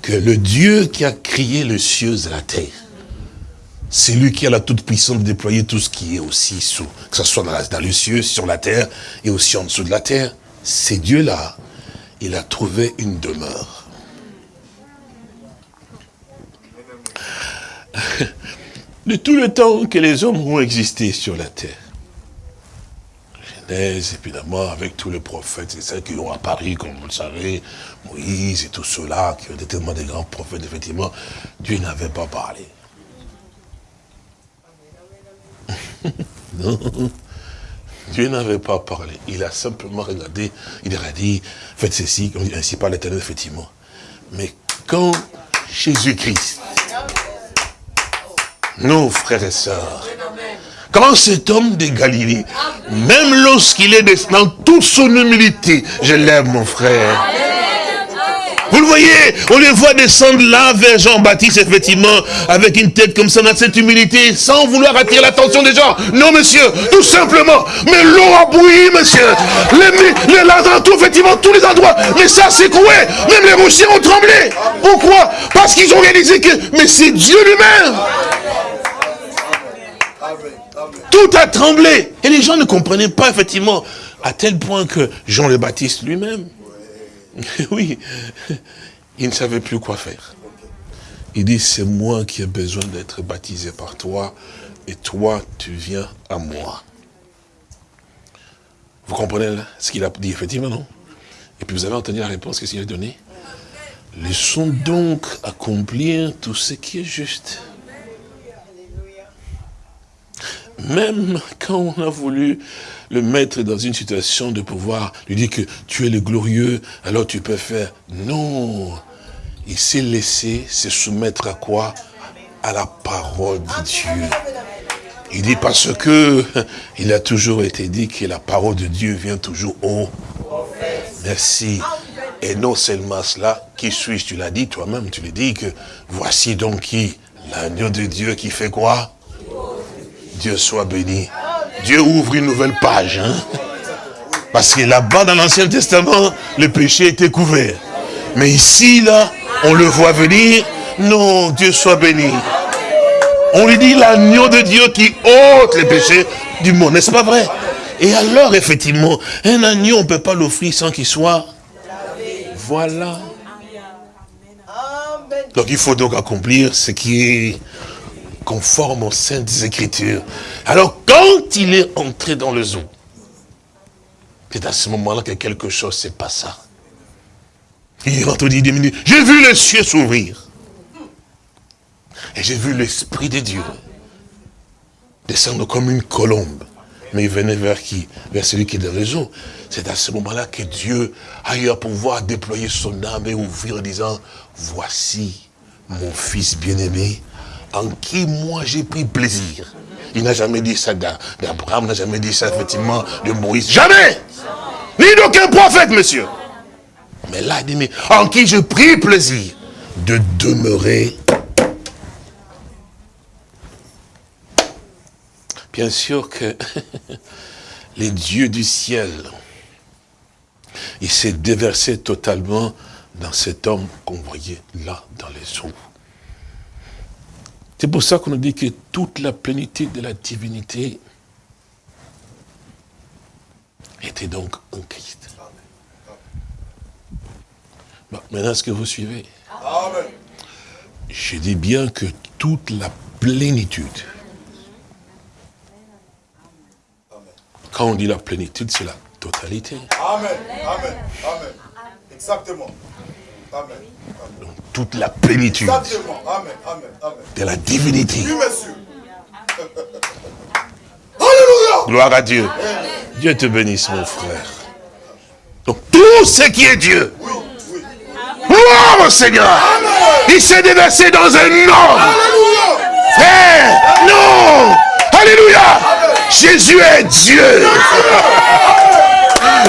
Que le Dieu qui a créé les cieux et la terre, c'est lui qui a la toute puissance de déployer tout ce qui est aussi sous, que ce soit dans, dans les cieux, sur la terre et aussi en dessous de la terre. C'est Dieu-là, il a trouvé une demeure. (laughs) De tout le temps que les hommes ont existé sur la terre, Genèse, évidemment, avec tous les prophètes, et ceux qui ont apparu, comme vous le savez, Moïse et tout cela, qui ont été tellement des grands prophètes, effectivement, Dieu n'avait pas parlé. (laughs) non, Dieu n'avait pas parlé. Il a simplement regardé, il a dit, faites ceci, ainsi par l'éternel, effectivement. Mais quand Jésus-Christ, nos frères et sœurs, quand cet homme de Galilée, même lorsqu'il est dans toute son humilité, je l'aime mon frère, vous le voyez, on le voit descendre là vers Jean-Baptiste, effectivement, avec une tête comme ça, dans cette humilité, sans vouloir attirer l'attention des gens. Non, monsieur, tout simplement. Mais l'eau a bouilli, monsieur. Les, les tout, effectivement, tous les endroits. Mais ça secoué. Même les rochers ont tremblé. Pourquoi? Parce qu'ils ont réalisé que, mais c'est Dieu lui-même. Tout a tremblé. Et les gens ne comprenaient pas, effectivement, à tel point que Jean le Baptiste lui-même, (laughs) oui, il ne savait plus quoi faire. Il dit, c'est moi qui ai besoin d'être baptisé par toi, et toi, tu viens à moi. Vous comprenez ce qu'il a dit, effectivement, non? Et puis vous avez entendu la réponse qu'il a donnée Laissons donc accomplir tout ce qui est juste. Même quand on a voulu le mettre dans une situation de pouvoir lui dire que tu es le glorieux, alors tu peux faire. Non, il s'est laissé se soumettre à quoi? À la parole de Dieu. Il dit parce que (laughs) il a toujours été dit que la parole de Dieu vient toujours au Merci. Et non seulement cela, qui suis-je? Tu l'as dit toi-même, tu l'as dit que voici donc qui? L'agneau de Dieu qui fait quoi? Dieu soit béni. Dieu ouvre une nouvelle page. Hein. Parce que là-bas, dans l'Ancien Testament, le péché était couvert. Mais ici, là, on le voit venir. Non, Dieu soit béni. On lui dit l'agneau de Dieu qui ôte les péchés du monde, n'est-ce pas vrai? Et alors, effectivement, un agneau, on ne peut pas l'offrir sans qu'il soit... Voilà. Donc il faut donc accomplir ce qui est conforme aux saintes écritures. Alors quand il est entré dans le zoo, c'est à ce moment-là que quelque chose s'est passé. Il est rentré des minutes. J'ai vu les cieux s'ouvrir. Et j'ai vu l'Esprit de Dieu descendre comme une colombe. Mais il venait vers qui? Vers celui qui est dans les eaux. C'est à ce moment-là que Dieu a eu à pouvoir déployer son âme et ouvrir en disant, voici mon fils bien-aimé en qui moi j'ai pris plaisir? Il n'a jamais dit ça d'Abraham, n'a jamais dit ça effectivement de Moïse. Jamais Ni d'aucun prophète, monsieur. Mais là, il dit, mais en qui j'ai pris plaisir? De demeurer. Bien sûr que (laughs) les dieux du ciel, il s'est déversé totalement dans cet homme qu'on voyait là dans les eaux. C'est pour ça qu'on nous dit que toute la plénitude de la divinité était donc en Christ. maintenant, est-ce que vous suivez? Je dis bien que toute la plénitude. Quand on dit la plénitude, c'est la totalité. Amen. Amen. Amen. Exactement. Amen toute la plénitude de la divinité. (laughs) Gloire à Dieu. Dieu te bénisse, mon frère. Donc, tout ce qui est Dieu. Gloire au Seigneur. Il s'est déversé dans un. Frère, non. Alléluia. Jésus est Dieu.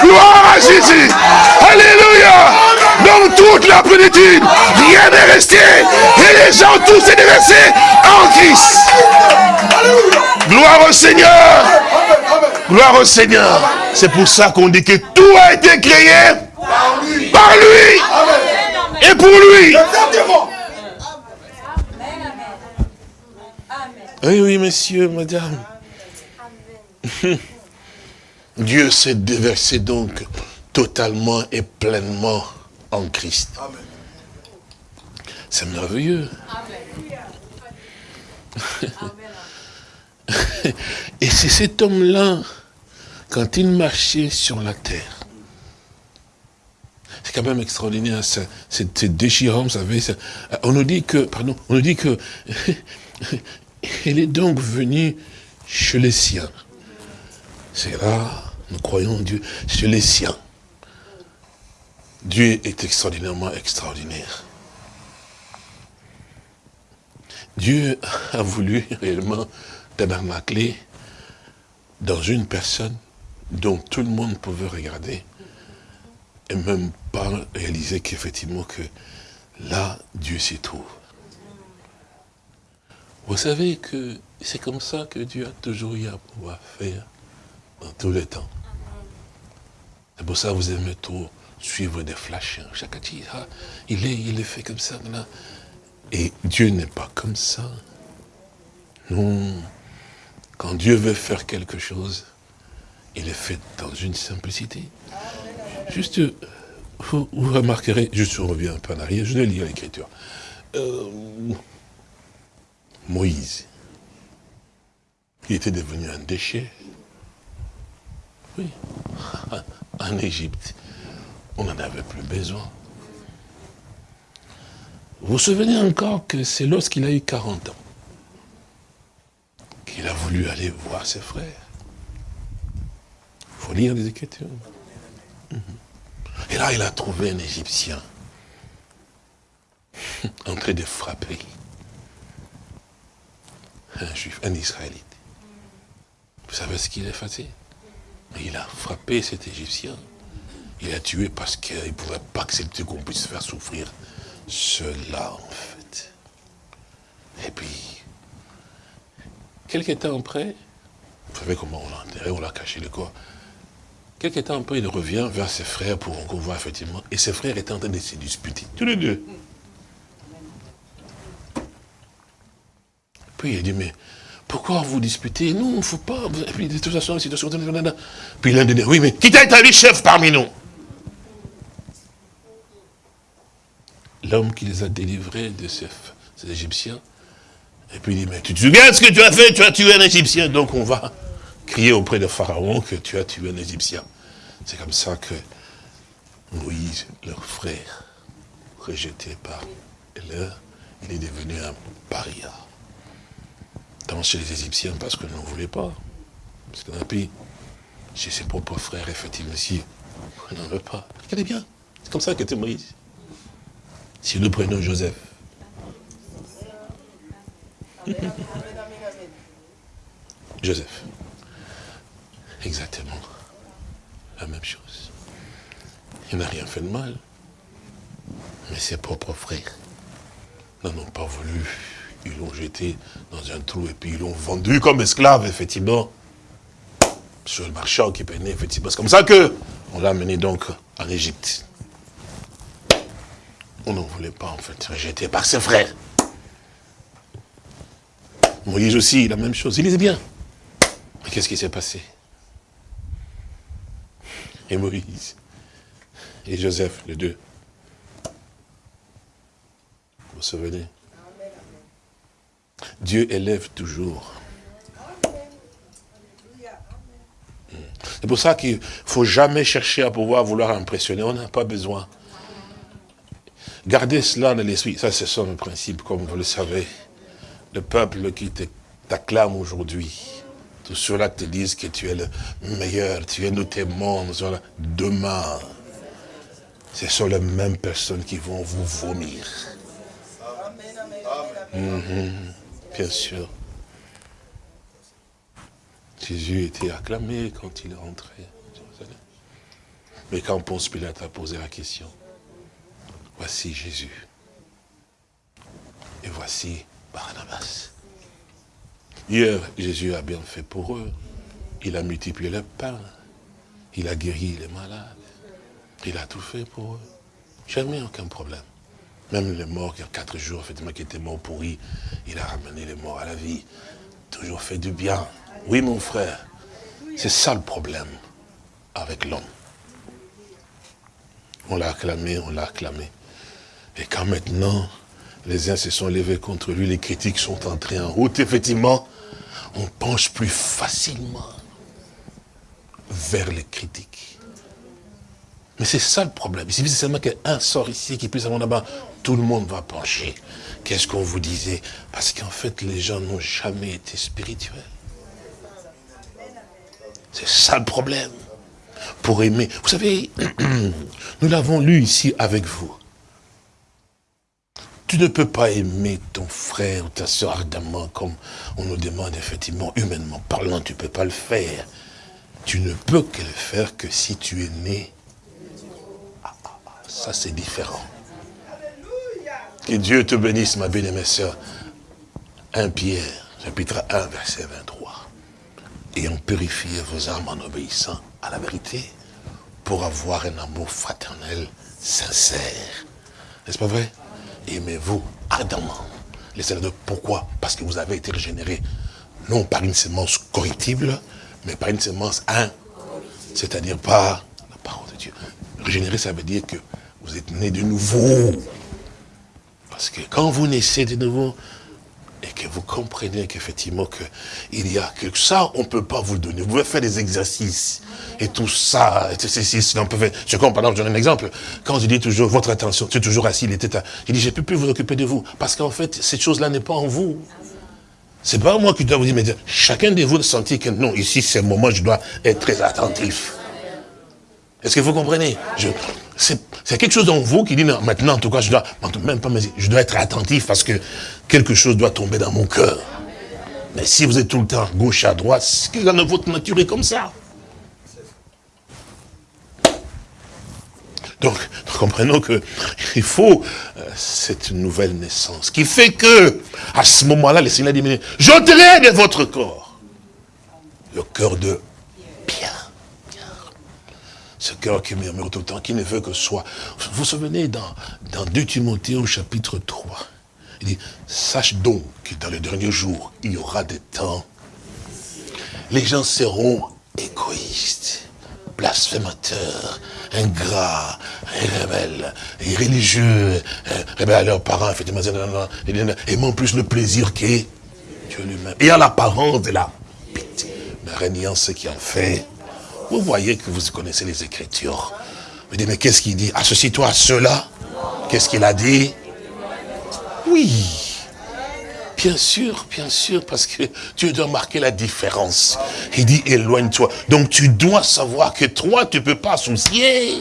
Gloire à Jésus. Alléluia. Dans toute la plénitude, rien n'est resté. Et les gens tous s'est déversé en Christ. Gloire au Seigneur. Gloire au Seigneur. C'est pour ça qu'on dit que tout a été créé par lui. Et pour lui. Oui, oui, messieurs, madame. (laughs) Dieu s'est déversé donc totalement et pleinement en Christ. C'est merveilleux. Et c'est cet homme-là, quand il marchait sur la terre, c'est quand même extraordinaire, c'est déchirant, vous savez. On nous dit que, pardon, on nous dit que, (laughs) il est donc venu chez les siens. C'est là, nous croyons Dieu, chez les siens. Dieu est extraordinairement extraordinaire. Dieu a voulu réellement tabernacler dans une personne dont tout le monde pouvait regarder et même pas réaliser qu'effectivement que là, Dieu s'y trouve. Vous savez que c'est comme ça que Dieu a toujours eu à pouvoir faire dans tous les temps. C'est pour ça que vous aimez trop suivre des flashs. Hein. Chaque ah, il est, il est fait comme ça. Et Dieu n'est pas comme ça. Non. Quand Dieu veut faire quelque chose, il est fait dans une simplicité. Juste, vous, remarquerez, je reviens un peu en arrière, je vais lire l'écriture. Euh, Moïse, il était devenu un déchet. Oui, (laughs) en Égypte, on n'en avait plus besoin. Vous vous souvenez encore que c'est lorsqu'il a eu 40 ans qu'il a voulu aller voir ses frères. Il faut lire les Écritures. Mhm. Et là, il a trouvé un Égyptien (laughs) en train de frapper un Juif, un Israélite. Vous savez ce qu'il a fait Il a frappé cet Égyptien. Il a tué parce qu'il ne pouvait pas accepter qu'on puisse faire souffrir cela, en fait. Et puis, Quelques temps après, vous savez comment on l'a enterré, on l'a caché le corps. Quelques temps après, il revient vers ses frères pour qu'on voit effectivement. Et ses frères étaient en train de se disputer, tous les deux. Puis il dit, mais pourquoi vous disputez? Nous, il ne faut pas. Et puis de toute façon, la situation. Puis l'un dit, oui, mais qui t'a établi chef parmi nous? L'homme qui les a délivrés de ces Égyptiens et puis il dit, mais tu te souviens ce que tu as fait? Tu as tué un Égyptien. Donc on va crier auprès de Pharaon que tu as tué un Égyptien. C'est comme ça que Moïse, leur frère, rejeté par leur, il est devenu un paria. Tant chez les Égyptiens parce qu'ils n'en voulaient pas. Parce qu'on a pris chez ses propres frères, effectivement, si on n'en veut pas. Regardez bien, c'est comme ça qu'était Moïse. Si nous prenons Joseph, (laughs) Joseph. Exactement. La même chose. Il n'a rien fait de mal. Mais ses propres frères n'en ont pas voulu. Ils l'ont jeté dans un trou et puis ils l'ont vendu comme esclave, effectivement. Sur le marchand qui peinait, effectivement. C'est comme ça que on l'a amené donc en Égypte. On n'en voulait pas, en fait, rejeté par ses frères. Moïse aussi, la même chose. Il disait bien. Mais qu'est-ce qui s'est passé? Et Moïse et Joseph, les deux. Vous vous souvenez? Dieu élève toujours. C'est pour ça qu'il ne faut jamais chercher à pouvoir vouloir impressionner. On n'a pas besoin. Gardez cela dans l'esprit. Ça, c'est son principe, comme vous le savez le peuple qui t'acclame aujourd'hui, Tous ceux-là te disent que tu es le meilleur, tu es nous témoins, demain, ce sont les mêmes personnes qui vont vous vomir. Mhm, bien sûr. Jésus était acclamé quand il est rentré. Mais quand Ponce Pilate a posé la question, voici Jésus. Et voici Barnabas. Hier, Jésus a bien fait pour eux. Il a multiplié le pain. Il a guéri les malades. Il a tout fait pour eux. Jamais aucun problème. Même les morts, qui a quatre jours, effectivement, qui étaient morts pourris, il a ramené les morts à la vie. Toujours fait du bien. Oui, mon frère, c'est ça le problème avec l'homme. On l'a acclamé, on l'a acclamé. Et quand maintenant, les uns se sont levés contre lui, les critiques sont entrés en route, effectivement, on penche plus facilement vers les critiques. Mais c'est ça le problème. Il suffit seulement qu'un sort ici qui puisse avoir là-bas, tout le monde va pencher. Qu'est-ce qu'on vous disait? Parce qu'en fait, les gens n'ont jamais été spirituels. C'est ça le problème. Pour aimer. Vous savez, (clears throat) nous l'avons lu ici avec vous. Tu ne peux pas aimer ton frère ou ta soeur ardemment comme on nous demande effectivement, humainement parlant, tu ne peux pas le faire. Tu ne peux que le faire que si tu es né. Ah, ah, ah, ça c'est différent. Que Dieu te bénisse, ma bien-aimée soeur. 1 Pierre, chapitre 1, verset 23 ayant purifié vos âmes en obéissant à la vérité, pour avoir un amour fraternel sincère. N'est-ce pas vrai? Aimez-vous ardemment. Les pourquoi Parce que vous avez été régénérés, non par une sémence corruptible, mais par une sémence un, c'est-à-dire par la parole de Dieu. Régénérer, ça veut dire que vous êtes né de nouveau. Parce que quand vous naissez de nouveau, et que vous comprenez qu'effectivement il y a que ça, on ne peut pas vous le donner. Vous pouvez faire des exercices et tout ça, et ceci, on peut faire. Je comprends, je donne un exemple. Quand je dis toujours votre attention, tu es toujours assis, il était à, je dis, je ne peux plus vous occuper de vous. Parce qu'en fait, cette chose-là n'est pas en vous. C'est pas moi qui dois vous dire, mais chacun de vous sentit que non, ici c'est le moment, je dois être très attentif. Est-ce que vous comprenez? C'est quelque chose en vous qui dit, non, maintenant, en tout cas, je dois, même pas, je dois être attentif parce que quelque chose doit tomber dans mon cœur. Mais si vous êtes tout le temps gauche à droite, que dans votre nature est comme ça. Donc, comprenons qu'il (laughs) faut euh, cette nouvelle naissance qui fait que, à ce moment-là, le Seigneur dit, j'ôterai de votre corps le cœur de ce cœur qui murmure tout le temps, qui ne veut que soi. Vous vous souvenez dans, dans 2 Timothée au chapitre 3, il dit, sache donc que dans les derniers jours, il y aura des temps, les gens seront égoïstes, blasphémateurs, ingrats, rebelles, irréligieux, rebelles à leurs parents, effectivement, aimant plus le plaisir que Dieu lui-même. Et à l'apparence de la pitié, mais régnant ce qui en fait vous voyez que vous connaissez les Écritures. Vous dites, mais qu'est-ce qu'il dit? Associe-toi à cela. Qu'est-ce qu'il a dit? Oui. Bien sûr, bien sûr, parce que tu dois marquer la différence. Il dit, éloigne-toi. Donc tu dois savoir que toi, tu ne peux pas associer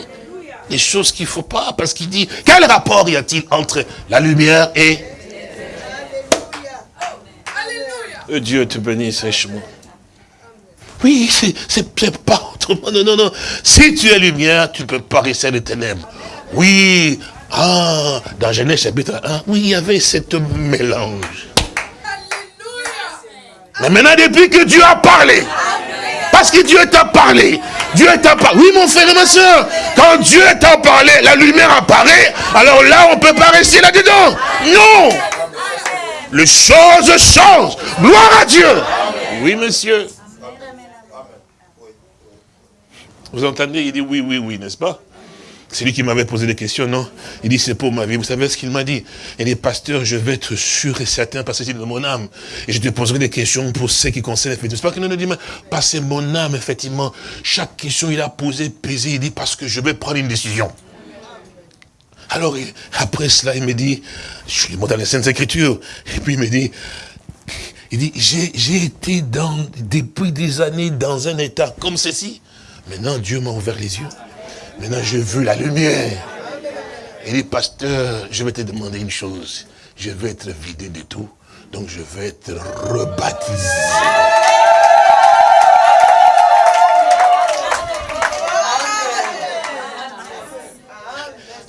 les choses qu'il ne faut pas. Parce qu'il dit, quel rapport y a-t-il entre la lumière et... Dieu te bénisse richement. Oui, c'est pas autrement. Non, non, non. Si tu es lumière, tu ne peux pas rester les ténèbres. Oui. Ah, dans Genèse chapitre 1, oui, il y avait cette mélange. Mais maintenant, depuis que Dieu a parlé, parce que Dieu t'a parlé, Dieu t'a parlé. Oui, mon frère et ma soeur, quand Dieu t'a parlé, la lumière apparaît, alors là, on ne peut pas rester là-dedans. Non. Les choses changent. Gloire à Dieu. Oui, monsieur. Vous entendez Il dit oui, oui, oui, n'est-ce pas? C'est lui qui m'avait posé des questions, non? Il dit, c'est pour ma vie. Vous savez ce qu'il m'a dit? Il dit, pasteur, je vais être sûr et certain parce que c'est mon âme. Et je te poserai des questions pour ce qui concerne effectivement. C'est pas qu'il nous dit, mais que mon âme, effectivement. Chaque question, il a posé, pesé, il dit, parce que je vais prendre une décision. Alors, après cela, il me dit, je lui montre dans les Saintes Écritures, et puis il me dit, Il dit, j'ai été depuis des années dans un état comme ceci. Maintenant, Dieu m'a ouvert les yeux. Maintenant, j'ai vu la lumière. Il dit, pasteur, je vais te demander une chose. Je vais être vidé de tout. Donc, je vais être rebaptisé.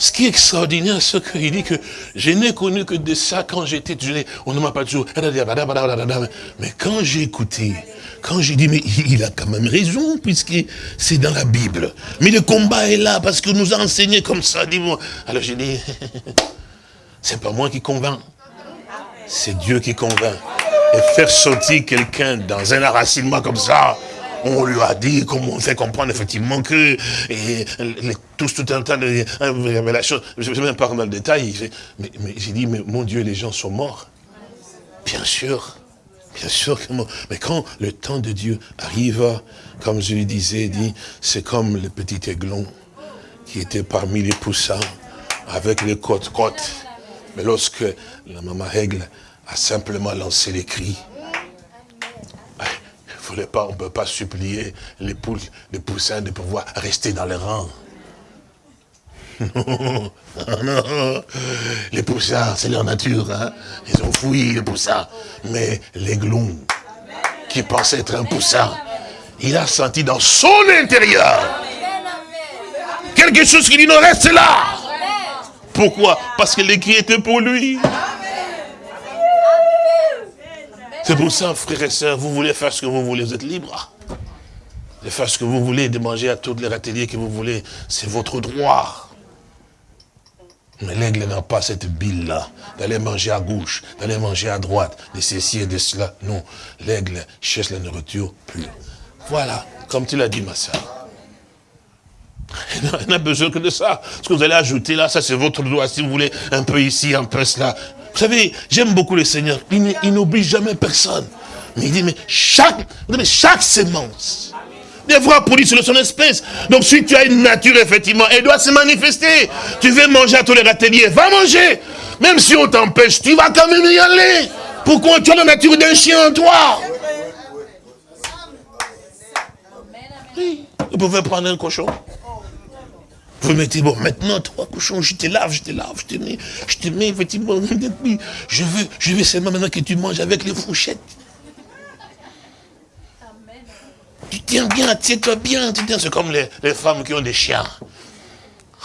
Ce qui est extraordinaire, c'est qu'il dit que je n'ai connu que de ça quand j'étais jeune. On ne m'a pas toujours... Mais quand j'ai écouté, quand j'ai dit, mais il a quand même raison, puisque c'est dans la Bible. Mais le combat est là, parce que nous a enseigné comme ça. Alors j'ai dit, (laughs) c'est pas moi qui convainc. C'est Dieu qui convainc. Et faire sortir quelqu'un dans un enracinement comme ça, on lui a dit, comment on fait comprendre effectivement que et, tous tout un tas de révélations, je ne vais même pas dans le détail, mais, mais j'ai dit, mais mon Dieu, les gens sont morts. Bien sûr, bien sûr que mais quand le temps de Dieu arrive, comme je lui disais, dit, c'est comme le petit aiglon qui était parmi les poussins, avec les côtes-côtes. Mais lorsque la maman règle a simplement lancé les cris, on ne peut pas supplier les poules, les poussins de pouvoir rester dans les rangs. Non, (laughs) non, les poussins, c'est leur nature. Hein. Ils ont fouillé les poussins. Mais l'aiglon, qui pensait être un poussin, il a senti dans son intérieur quelque chose qui dit non, reste là. Pourquoi? Parce que l'écrit était pour lui. C'est pour ça, frères et sœurs, vous voulez faire ce que vous voulez, vous êtes libre. De faire ce que vous voulez, de manger à tous les râteliers que vous voulez, c'est votre droit. Mais l'aigle n'a pas cette bile-là, d'aller manger à gauche, d'aller manger à droite, de ceci et de cela. Non, l'aigle cherche la nourriture pure. Voilà, comme tu l'as dit, ma soeur. (laughs) Il n'a besoin que de ça. Ce que vous allez ajouter là, ça c'est votre droit. Si vous voulez un peu ici, un peu cela, vous savez, j'aime beaucoup le Seigneur. Il n'oblige jamais personne. Mais il dit, mais chaque, chaque sémence devra produire sur son espèce. Donc si tu as une nature, effectivement, elle doit se manifester. Tu veux manger à tous les râteliers, va manger. Même si on t'empêche, tu vas quand même y aller. Pourquoi tu as la nature d'un chien en toi? Oui, vous pouvez prendre un cochon. Vous mettez, bon, maintenant, trois cochons, je te lave, je te lave, je te mets, je te mets, effectivement, je veux, je veux seulement maintenant que tu manges avec les fourchettes. Tu tiens bien, tiens-toi bien, tu tiens, c'est comme les, femmes qui ont des chiens.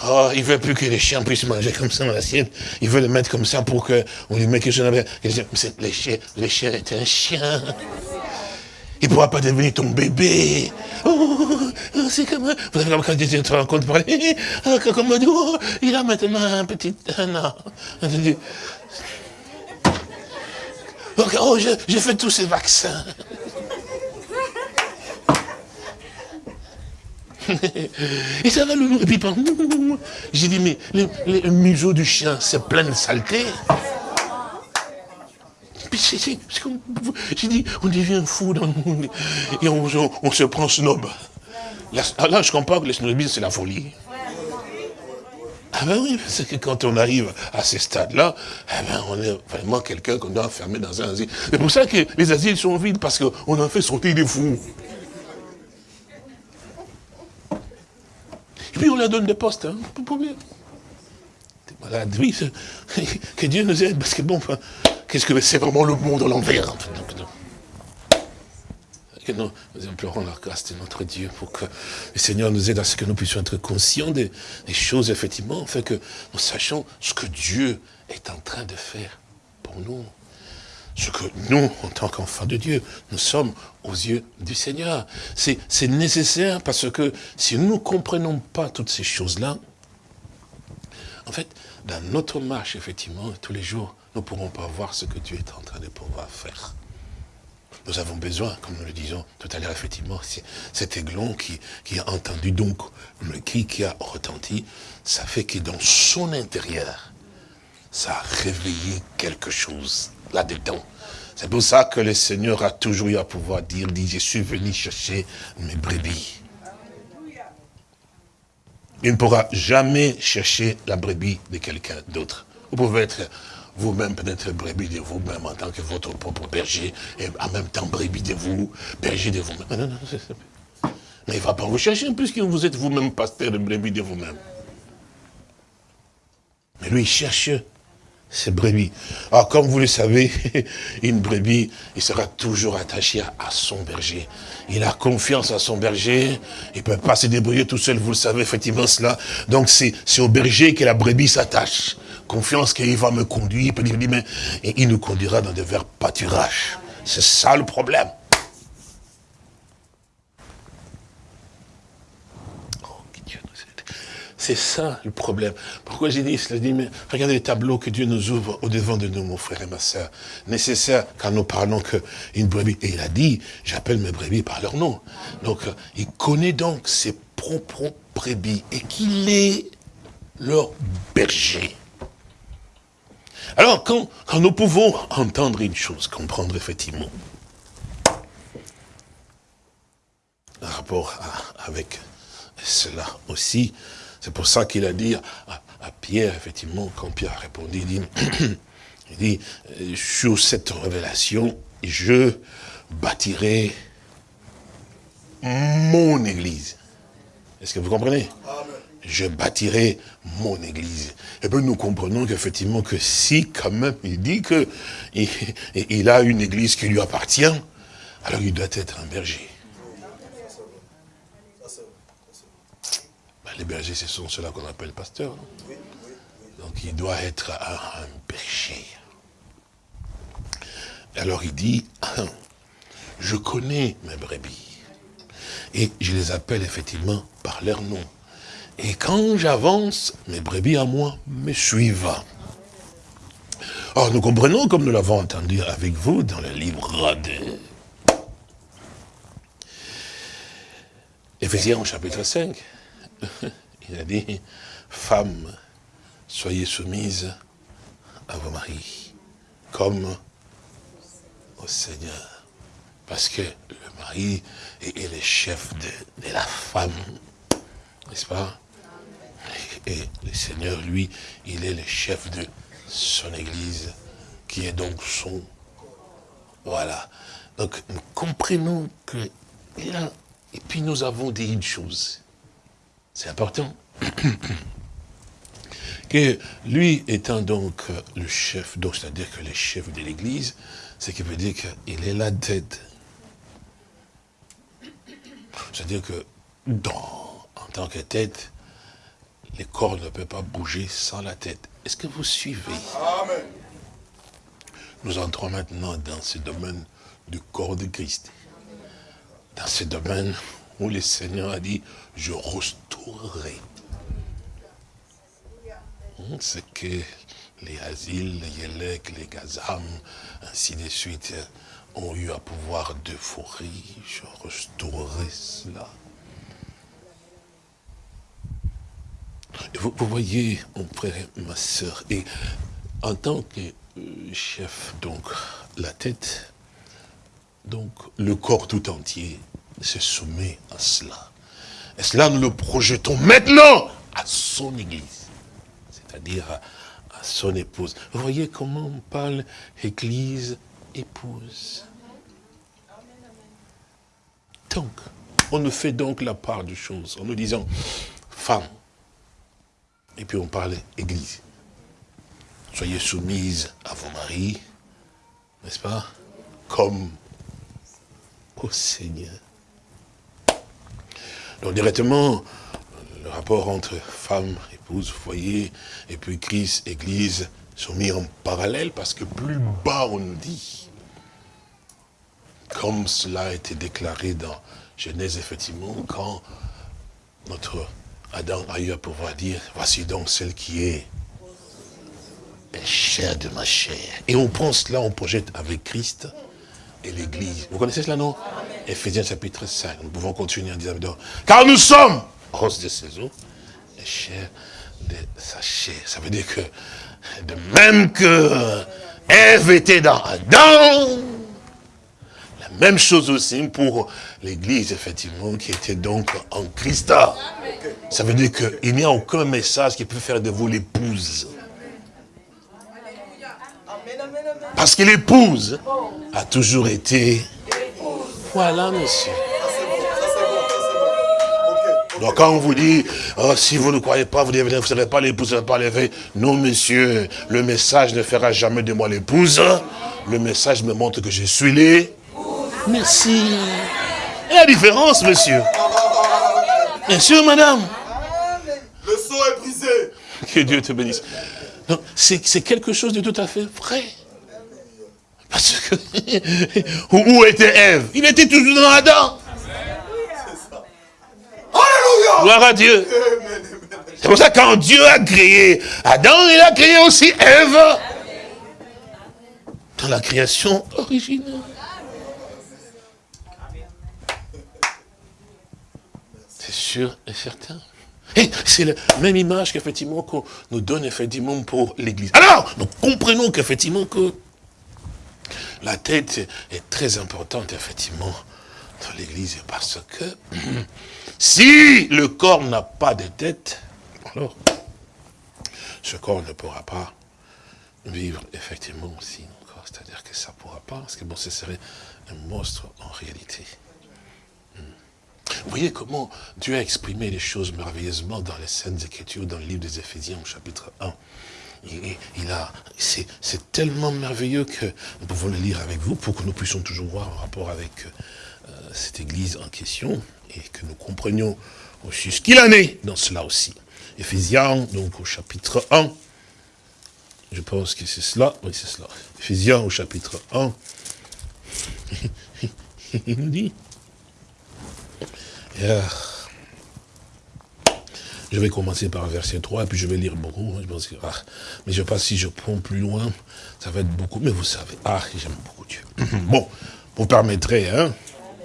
Oh, il ne veut plus que les chiens puissent manger comme ça dans l'assiette. Il veut les mettre comme ça pour qu'on lui mette quelque chose. Les chiens, les chiens est un chien. Il ne pourra pas devenir ton bébé. Oh, oh c'est comme... Vous savez, quand tu te rends compte, parler, ah, comme oh, il a maintenant un petit... Un an. Oh, j'ai fait tous ces vaccins. Et ça va le... Et puis, j'ai dit, mais le, le museau du chien, c'est plein de saleté. J'ai dit, on devient fou dans le monde. Et on, se prend snob. Là, là, je comprends que le snobisme, c'est la folie. Ah ben oui, c'est que quand on arrive à ces stades-là, eh ben on est vraiment quelqu'un qu'on doit enfermer dans un asile. C'est pour ça que les asiles sont vides, parce qu'on en fait sortir des fous. Et puis on leur donne des postes, hein, de problème. malade, oui, (laughs) que Dieu nous aide, parce que bon, Qu'est-ce que c'est vraiment le monde à l'envers nous, nous implorons la grâce de notre Dieu pour que le Seigneur nous aide à ce que nous puissions être conscients des, choses, effectivement, afin que nous sachions ce que Dieu est en train de faire pour nous. Ce que nous, en tant qu'enfants de Dieu, nous sommes aux yeux du Seigneur. C'est nécessaire parce que si nous ne comprenons pas toutes ces choses-là, en fait, dans notre marche, effectivement, tous les jours, nous ne pourrons pas voir ce que Dieu est en train de pouvoir faire. Nous avons besoin, comme nous le disons tout à l'heure, effectivement, cet aiglon qui, qui, a entendu donc le cri qui a retenti, ça fait que dans son intérieur, ça a réveillé quelque chose là-dedans. C'est pour ça que le Seigneur a toujours eu à pouvoir dire, dit, je suis venu chercher mes brebis. Il ne pourra jamais chercher la brebis de quelqu'un d'autre. Vous pouvez être vous-même peut-être brebis de vous-même en tant que votre propre berger, et en même temps brebis de vous, berger de vous-même. Non, non, non, mais il ne va pas vous chercher puisque vous êtes vous-même pasteur de brebis de vous-même. Mais lui, il cherche ses brebis. Alors, comme vous le savez, (laughs) une brebis, il sera toujours attaché à, son berger. Il a confiance à son berger, il ne peut pas se débrouiller tout seul, vous le savez effectivement cela. Donc, c'est au berger que la brebis s'attache. Confiance qu'il va me conduire, il dit, nous conduira dans des verts pâturages. C'est ça le problème. C'est ça le problème. Pourquoi j'ai dit cela dit, mais regardez les tableaux que Dieu nous ouvre au devant de nous, mon frère et ma soeur. Nécessaire quand nous parlons qu'une brebis, et il a dit, j'appelle mes brebis par leur nom. Donc, il connaît donc ses propres brebis et qu'il est leur berger. Alors, quand, nous pouvons entendre une chose, comprendre effectivement, rapport avec cela aussi, c'est pour ça qu'il a dit à, Pierre, effectivement, quand Pierre a répondu, il dit, (coughs) il dit euh, sur cette révélation, je bâtirai mon église. Est-ce que vous comprenez? Je bâtirai mon église. Et bien nous comprenons qu'effectivement que si quand même il dit que il a une église qui lui appartient, alors il doit être un berger. Les bergers, ce sont ceux-là qu'on appelle pasteurs. Donc il doit être un, berger. Alors il dit, je connais mes brebis. Et je les appelle effectivement par leur nom. Et quand j'avance, mes brebis à moi me suivent. Or, nous comprenons, comme nous l'avons entendu avec vous dans le livre de Éphésiens chapitre 5, (laughs) il a dit, femmes, soyez soumises à vos maris, comme au Seigneur. Parce que le mari est, le chef de, la femme, n'est-ce pas? Et le Seigneur, lui, il est le chef de son Église, qui est donc son... Voilà. Donc, nous comprenons que... Et puis nous avons dit une chose. C'est important. (coughs) que lui étant donc le chef, donc c'est-à-dire que le chef de l'église, ce qui veut dire qu'il est la tête. C'est-à-dire que dans, en tant que tête, les corps ne peuvent pas bouger sans la tête. Est-ce que vous suivez? Amen. Nous entrons maintenant dans ce domaine du corps de Christ. Dans ce domaine où le Seigneur a dit, je restaurerai. Hmm, c'est que les asiles, les Yélek, les Gazam, ainsi de suite, ont eu à pouvoir déforer. Je restaurerai cela. Vous, voyez, mon frère et ma soeur, et en tant que euh, chef, donc, la tête, donc, le corps tout entier se soumet à cela. Et cela, nous le projetons maintenant à son église, c'est-à-dire à, son épouse. Vous voyez comment on parle église, épouse. Donc, on nous fait donc la part du chose en nous disant femme. Et puis on parle église. Soyez soumise à vos maris, n'est-ce pas? Comme au Seigneur. Donc directement, le rapport entre femme, épouse, foyer, et puis Christ, Église, sont mis en parallèle parce que plus bas on dit, comme cela a été déclaré dans Genèse, effectivement, quand notre Adam a eu à pouvoir dire, voici donc celle qui est chair de ma chair. Et on pense là, on projette avec Christ et l'Église. Vous connaissez cela, non? Ephésiens chapitre 5. Nous pouvons continuer en disant, car nous sommes, os de ses os, et chair de sa chair. Ça veut dire que, de même que Ève était dans Adam, même chose aussi pour l'église, effectivement, qui était donc en Christ. Ça veut dire qu'il n'y a aucun message qui peut faire de vous l'épouse. Parce que l'épouse a toujours été... Voilà, monsieur. Donc quand on vous dit, oh, si vous ne croyez pas, vous ne serez pas l'épouse, vous ne serez pas l'éveil. Non, monsieur, le message ne fera jamais de moi l'épouse. Le message me montre que je suis les... Merci. Et la différence, monsieur. Bien sûr, madame. Le son est brisé. Que Dieu te bénisse. C'est quelque chose de tout à fait vrai. Parce que, (laughs) où était Ève? Il était toujours dans Adam. Alléluia. Gloire à Dieu. C'est pour ça que quand Dieu a créé Adam, il a créé aussi Ève. Dans la création originelle. Sûr et certain. C'est la même image qu'effectivement qu'on nous donne effectivement pour l'Église. Alors, nous comprenons qu'effectivement que la tête est très importante effectivement dans l'Église parce que (clears throat) si le corps n'a pas de tête, alors ce corps ne pourra pas vivre effectivement aussi. C'est-à-dire que ça ne pourra pas, parce que bon, ce serait un monstre en réalité. Vous voyez comment Dieu a exprimé les choses merveilleusement dans les Saintes Écritures, dans le livre des Éphésiens, au chapitre 1. Il, a, c'est tellement merveilleux que nous pouvons le lire avec vous pour que nous puissions toujours voir en rapport avec euh, cette église en question et que nous comprenions aussi ce qu'il en est dans cela aussi. Éphésiens, donc au chapitre 1, je pense que c'est cela, oui c'est cela. Éphésiens au chapitre 1, (laughs) il nous dit, je vais commencer par verset 3, et puis je vais lire beaucoup. Je pense que, ah, mais je ne sais pas si je prends plus loin, ça va être beaucoup. Mais vous savez, ah, j'aime beaucoup Dieu. (clears throat) bon, vous permettrez, hein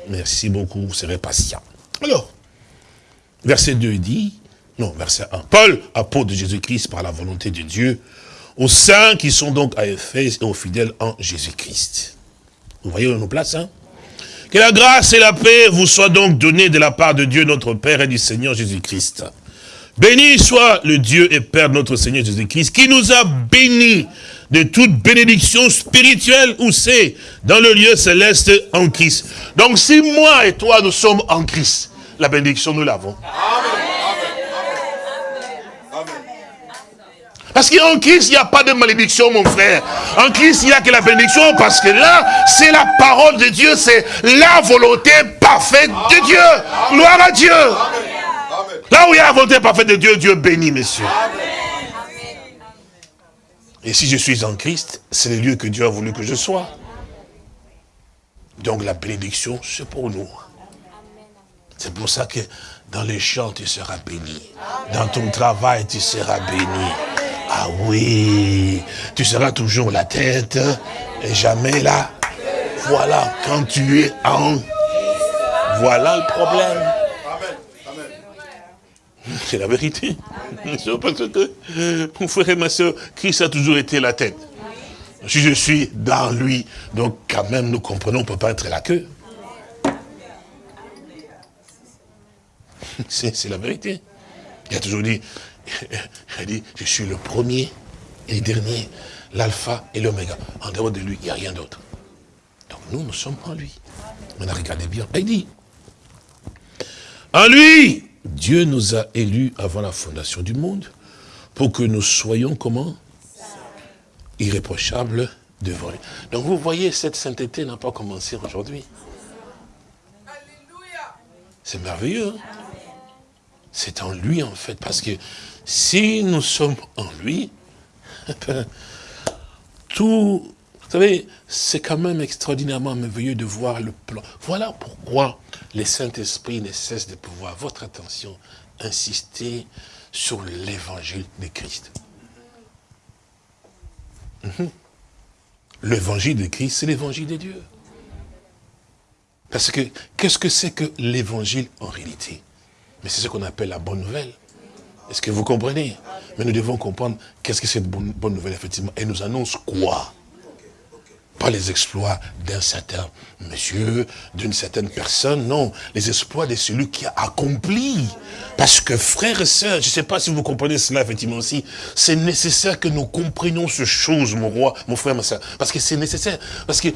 Merci beaucoup, vous serez patient. Alors, verset 2 dit, non, verset 1. Paul, apôtre de Jésus-Christ par la volonté de Dieu, aux saints qui sont donc à Éphèse et aux fidèles en Jésus-Christ. Vous voyez où nous place, hein? Que la grâce et la paix vous soient donc données de la part de Dieu notre Père et du Seigneur Jésus-Christ. Béni soit le Dieu et Père de notre Seigneur Jésus-Christ, qui nous a bénis de toute bénédiction spirituelle, où c'est Dans le lieu céleste en Christ. Donc si moi et toi, nous sommes en Christ, la bénédiction, nous l'avons. Amen. Parce qu'en Christ, il n'y a pas de malédiction, mon frère. En Christ, il n'y a que la bénédiction, parce que là, c'est la parole de Dieu, c'est la volonté parfaite de Dieu. Gloire à Dieu. Là où il y a la volonté parfaite de Dieu, Dieu bénit, messieurs. Et si je suis en Christ, c'est le lieu que Dieu a voulu que je sois. Donc la bénédiction, c'est pour nous. C'est pour ça que dans les champs, tu seras béni. Dans ton travail, tu seras béni. Ah oui, tu seras toujours la tête et jamais là. Voilà, quand tu es en... Voilà le problème. C'est la vérité. (laughs) Parce que, mon frère et ma soeur, Christ a toujours été la tête. Si je suis dans lui, donc quand même nous comprenons, on ne peut pas être la queue. (laughs) C'est la vérité. Il a toujours dit, (laughs) il dit, je suis le premier et le dernier, l'alpha et l'oméga. En dehors de lui, il n'y a rien d'autre. Donc nous, nous sommes en lui. On a regardé bien. Il dit, en lui, Dieu nous a élus avant la fondation du monde pour que nous soyons comment? Irréprochables devant lui. Donc vous voyez, cette sainteté n'a pas commencé aujourd'hui. C'est merveilleux. Hein? C'est en lui en fait, parce que si nous sommes en lui, (laughs) tout, vous savez, c'est quand même extraordinairement merveilleux de voir le plan. Voilà pourquoi les Saint-Esprit ne cessent de pouvoir, votre attention, insister sur l'évangile de Christ. Mhm. L'évangile de Christ, c'est l'évangile de Dieu. Parce que, qu'est-ce que c'est que l'évangile en réalité? Mais c'est ce qu'on appelle la bonne nouvelle. Est-ce que vous comprenez? Mais nous devons comprendre qu'est-ce que cette bonne, nouvelle, effectivement. Elle nous annonce quoi? Pas les exploits d'un certain monsieur, d'une certaine personne, non. Les exploits de celui qui a accompli. Parce que frères et sœurs, je ne sais pas si vous comprenez cela effectivement aussi, c'est nécessaire que nous comprenions ce chose, mon roi, mon frère, ma soeur. Parce que c'est nécessaire. Parce que,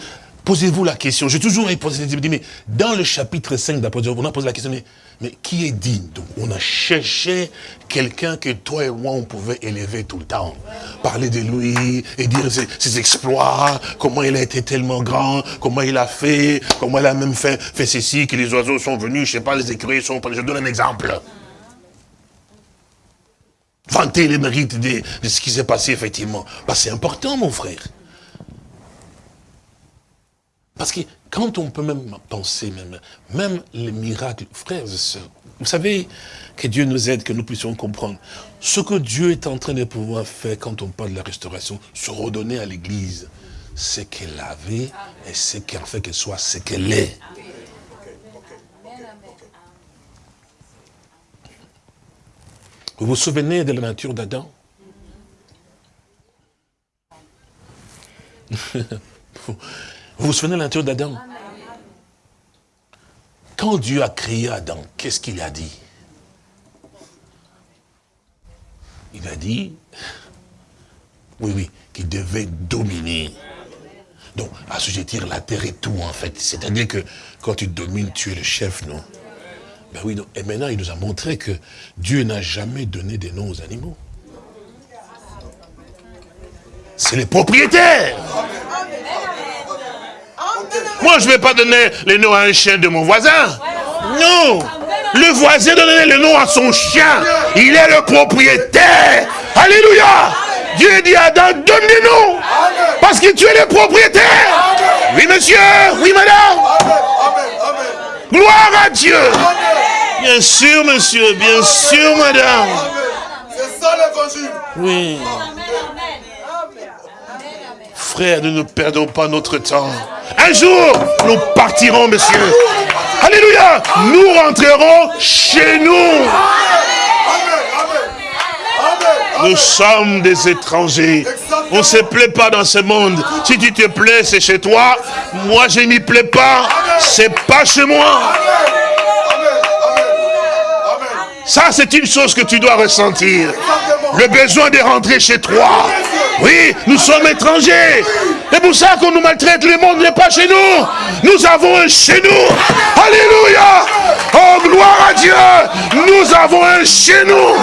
posez-vous la question, j'ai toujours posé mais dans le chapitre 5 d'Apôtre, on a posé la question, mais mais qui est digne Donc, on a cherché quelqu'un que toi et moi, on pouvait élever tout le temps. Parler de lui et dire ses, exploits, comment il a été tellement grand, comment il a fait, comment il a même fait, ceci, que les oiseaux sont venus, je sais pas, les écureuils sont... Je donne un exemple. Vanter les mérites de, de ce qui s'est passé, effectivement. Bah, c'est important, mon frère. Parce que quand on peut même penser, même, même les miracles, frères et sœurs, vous savez que Dieu nous aide, que nous puissions comprendre ce que Dieu est en train de pouvoir faire quand on parle de la restauration, se redonner à l'Église ce qu'elle avait et ce qui a fait qu'elle soit ce qu'elle est. Vous vous souvenez de la nature d'Adam? Vous vous souvenez de nature d'Adam? Quand Dieu a créé Adam, qu'est-ce qu'il a dit? Il a dit, oui, oui, qu'il devait dominer. Donc, assujettir la terre et tout, en fait. C'est-à-dire que quand tu domines, tu es le chef, non? Ben oui, et maintenant, il nous a montré que Dieu n'a jamais donné des noms aux animaux. C'est les propriétaires. Moi, je ne vais pas donner le nom à un chien de mon voisin. Non. Le voisin donne le nom à son chien. Il est le propriétaire. Alléluia. Dieu dit à Adam, donne des noms. Parce que tu es le propriétaire. Oui, monsieur. Oui, madame. Gloire à Dieu. Bien sûr, monsieur. Bien sûr, madame. C'est ça l'évangile. Oui. Frère, nous ne perdons pas notre temps. Un jour, nous partirons, monsieur. Alléluia. Nous rentrerons chez nous. Nous sommes des étrangers. On ne se plaît pas dans ce monde. Si tu te plais, c'est chez toi. Moi, je m'y plais pas. C'est pas chez moi. Ça, c'est une chose que tu dois ressentir. Le besoin de rentrer chez toi. Oui, nous sommes étrangers. C'est pour ça qu'on nous maltraite. Le monde n'est pas chez nous. Nous avons un chez nous. Alléluia. Oh, gloire à Dieu. Nous avons un chez nous.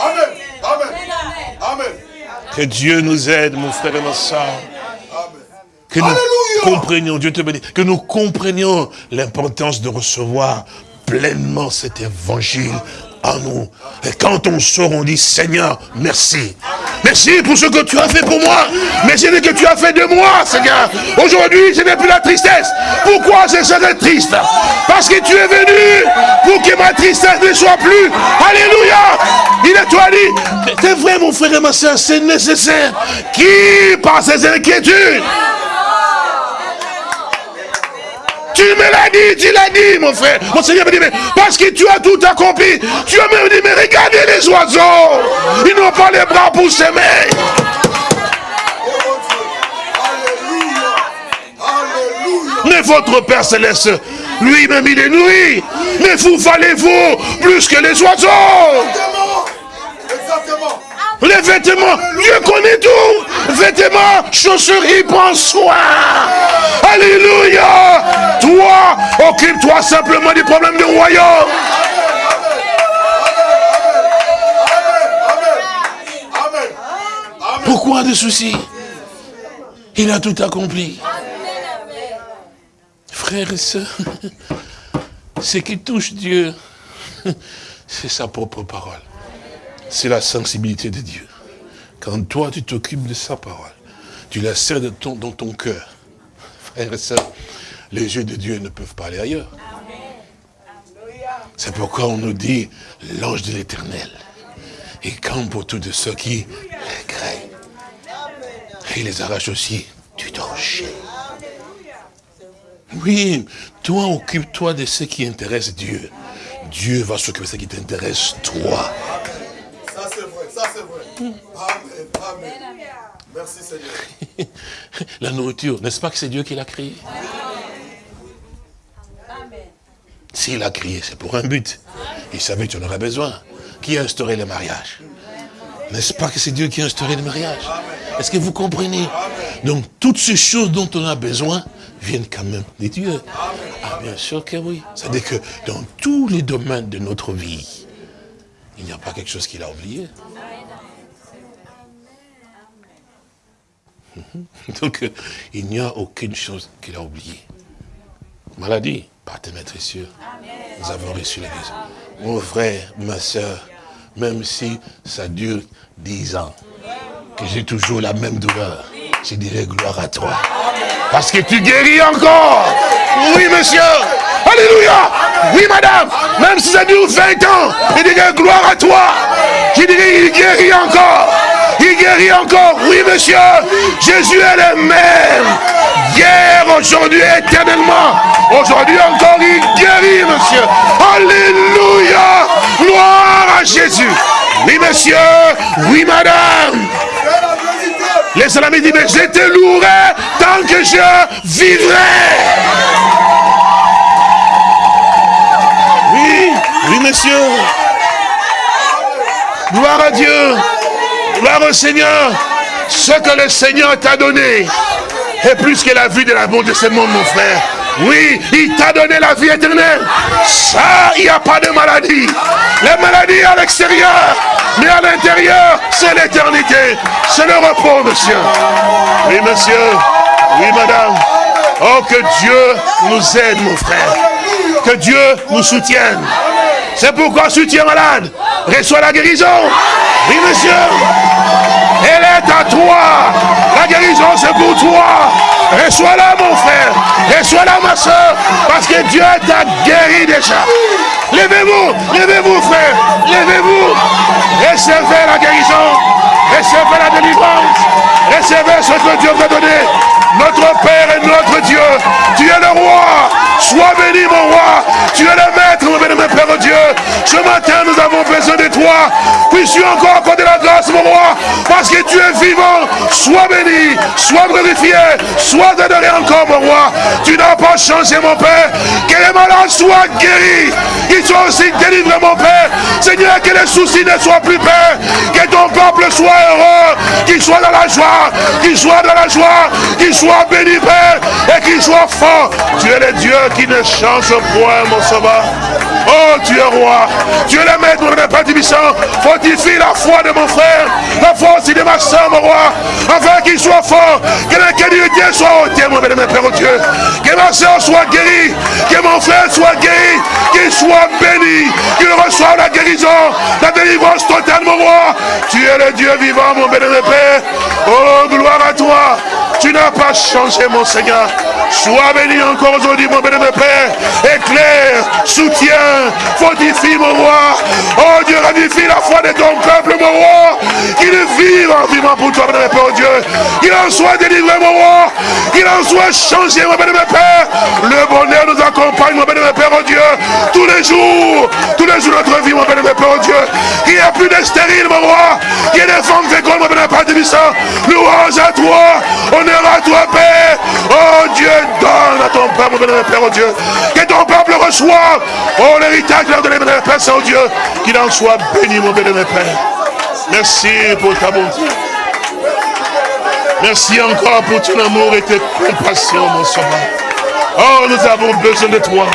Amen. Amen. Que Dieu nous aide, mon frère et ma soeur. Que nous comprenions, Dieu te bénisse, que nous comprenions l'importance de recevoir pleinement cet évangile en nous. Et quand on sort, on dit, Seigneur, merci. Merci pour ce que tu as fait pour moi. Merci ce que tu as fait de moi, Seigneur. Aujourd'hui, ce n'est plus la tristesse. Pourquoi je serais triste? Parce que tu es venu pour que ma tristesse ne soit plus. Alléluia. Il est toi dit, c'est vrai mon frère et ma soeur, c'est nécessaire. Qui, par ses inquiétudes, tu me l'as dit, tu l'as dit, mon frère. Mon Seigneur me dit, mais parce que tu as tout accompli. Tu as même dit, mais regardez les oiseaux. Ils n'ont pas les bras pour s'aimer. Mais votre Père Céleste, lui-même, il est nourri. Mais vous valez-vous plus que les oiseaux? Exactement. Les vêtements, Dieu connaît tout. Vêtements, chaussures, il prend soin. Alléluia. Toi, occupe-toi simplement du problème du royaume. Pourquoi des soucis? Il a tout accompli. Frères et sœurs, (laughs) ce qui touche Dieu, (laughs) c'est sa propre parole c'est la sensibilité de Dieu. Quand toi, tu t'occupes de sa parole, tu la serres dans ton cœur. Frères et sœurs, les yeux de Dieu ne peuvent pas aller ailleurs. C'est pourquoi on nous dit l'ange de l'éternel. Il campe autour de ceux qui les craignent. Il les arrache aussi du danger. Oui, toi, occupe-toi de ce qui intéresse Dieu. Dieu va s'occuper de ce qui t'intéresse, toi. Ça, c'est vrai, ça, c'est vrai. Amen, amen. Merci, Seigneur. (laughs) la nourriture, n'est-ce pas que c'est Dieu qui l'a créé S'il a créé, c'est pour un but. Il savait que tu en aurais besoin. Qui a instauré le mariage? N'est-ce pas que c'est Dieu qui a instauré le mariage? Est-ce que vous comprenez? Donc, toutes ces choses dont on a besoin viennent quand même de Dieu. Ah, bien sûr que oui. C'est-à-dire que dans tous les domaines de notre vie, il n'y a pas quelque chose qu'il a oublié. Donc, euh, il n'y a aucune chose qu'il a oubliée. Maladie, par tes maîtres. Nous avons reçu l'église. Mon frère, ma soeur, même si ça dure dix ans, que j'ai toujours la même douleur, je dirais gloire à toi. Parce que tu guéris encore. Oui, monsieur. Alléluia. Oui, madame. Même si ça dure 20 ans, je dirais gloire à toi. Je dirais, il guérit encore. Il guérit encore. Oui, monsieur. Jésus est le même. Hier, aujourd'hui, éternellement. Aujourd'hui encore, il guérit, monsieur. Alléluia. Gloire à Jésus. Oui, monsieur. Oui, madame. Les salami disent, mais je te louerai tant que je vivrai. Oui, oui, monsieur. Gloire à Dieu. Gloire au Seigneur. Ce que le Seigneur t'a donné est plus que la vie de la de ce monde, mon frère. Oui, il t'a donné la vie éternelle. Ça, il n'y a pas de maladie. La maladie à l'extérieur, mais à l'intérieur, c'est l'éternité. C'est le repos, monsieur. Oui, monsieur. Oui, madame. Oh, que Dieu nous aide, mon frère. Que Dieu nous soutienne. C'est pourquoi soutien malade. Reçois la guérison. Oui, monsieur. Elle est à toi. La guérison, c'est pour toi. Reçois-la, mon frère. Reçois-la, ma soeur. Parce que Dieu t'a guéri déjà. Levez-vous. Levez-vous, frère. Levez-vous. Recevez la guérison. Recevez la délivrance. Recevez ce que Dieu veut donner. Notre Père et notre Dieu. Tu es le roi. Sois béni, mon roi. Tu es le maître, mon béni, mon Père Dieu. Ce matin, nous avons besoin de toi. Puisses-tu encore accorder la grâce, mon roi? Parce que tu es vivant. Sois béni. Sois glorifié. Sois adoré encore, mon roi. Tu n'as pas changé, mon Père. Que les malades soient guéris. Qu'ils soient aussi délivrés, mon Père. Seigneur, que les soucis ne soient plus, Père. Que ton peuple soit heureux. Qu'il soit dans la joie. Qu'il soit dans la joie. Qu'il soit béni, Père. Et qu'il soit fort. Tu es le Dieu qui ne change point, mon sauveur. Oh, tu es roi. Tu es le maître, mon Père Tibissant. Fortifie la foi de mon frère. La foi aussi de ma soeur, mon roi. Afin qu'il soit fort. Que l'incrédulité soit ôtée, mon Père, Père Dieu. Que ma soeur soit guérie. Que mon frère soit guéri. Qu'il soit béni. Qu'il reçoive la guérison. La délivrance totale, mon roi. Tu es le Dieu vivant, mon Père. Oh, gloire à toi. Tu n'as pas changé, mon Seigneur. Sois béni encore aujourd'hui, mon bénémoine Père. Éclaire, soutiens, fortifie, mon roi. Oh Dieu, ravifie la foi de ton peuple, mon roi. Qu'il vive en vivant pour toi, mon Père, oh Dieu. En soit délivré, mon roi. Qu'il en soit changé, mon bénémoine Père. Le bonheur nous accompagne, mon bénémoine Père, oh Dieu. Tous les jours, tous les jours de notre vie, mon bénémoine Père, oh Dieu. Qu'il n'y ait plus de stérile, mon roi. Qu'il y ait des femmes fécondes, mon bénémoine Père, Louange à toi. Honneur à toi, Père. Oh Dieu, donne à ton Père, mon bénémoine Père, oh Dieu. Que ton peuple reçoive, oh l'héritage de bénémoine Père, Saint Dieu. Qu'il en soit béni, mon bénémoine Père. Merci pour ta bonté. Merci encore pour ton amour et tes compassions, mon sauveur. Oh, nous avons besoin de toi.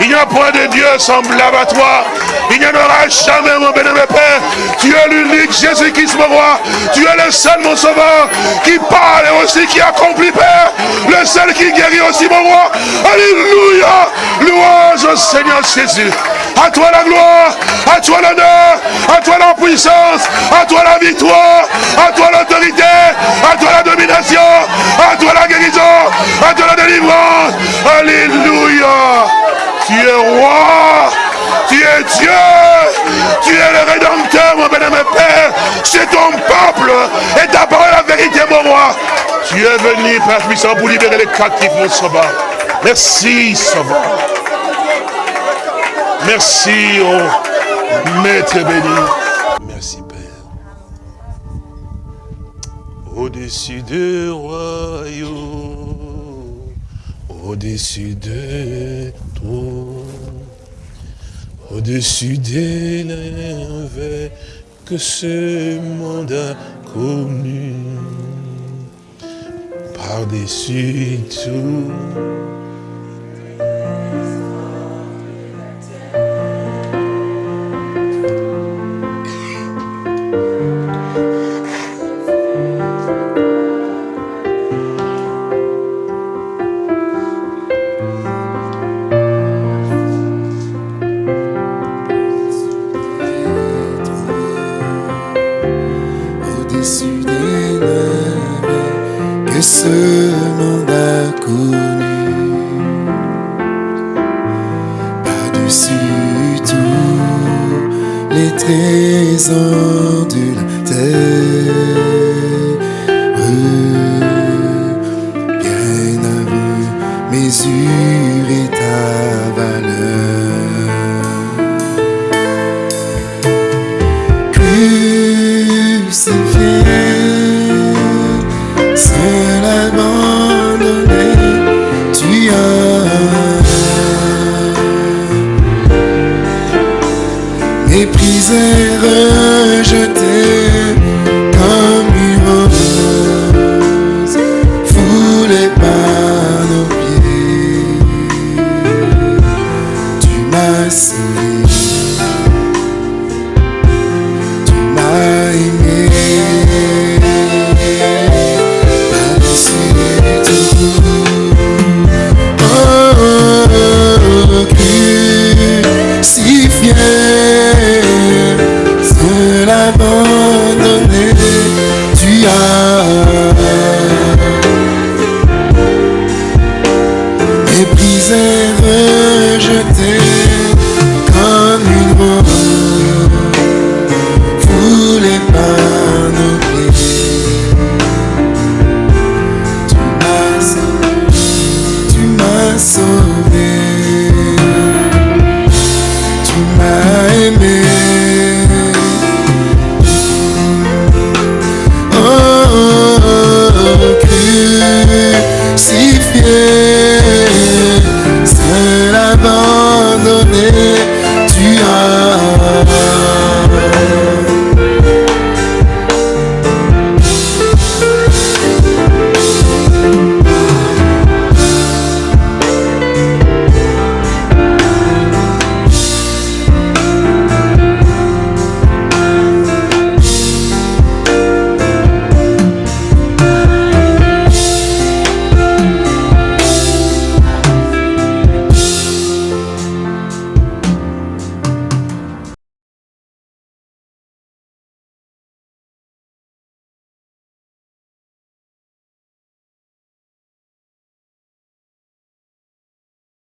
Il n'y a point de Dieu semblable à toi. Il n'y en aura jamais, mon bénémoine Père. Tu es l'unique Jésus-Christ, mon roi. Tu es le seul, mon sauveur, qui parle et aussi qui accomplit, Père. Le seul qui guérit aussi, mon roi. Alléluia. Louange au Seigneur Jésus. À toi la gloire, à toi l'honneur, à toi la puissance, à toi la victoire, à toi l'autorité, à toi la domination, à toi la guérison, à toi la délivrance. Alléluia. Tu es roi. Tu es Dieu. Tu es le rédempteur, mon bénémoine Père. C'est ton peuple. Et ta parole la vérité, mon roi. Tu es venu, Père puissant, pour libérer les captifs, mon sauveur. Merci, sauveur. Merci, Maître béni. Merci, Père. au-dessus des royaumes, au-dessus des trônes, au-dessus des navets que ce monde a connu, par-dessus tout. Ce monde a connu. Par-dessus tous les trésors de la terre. say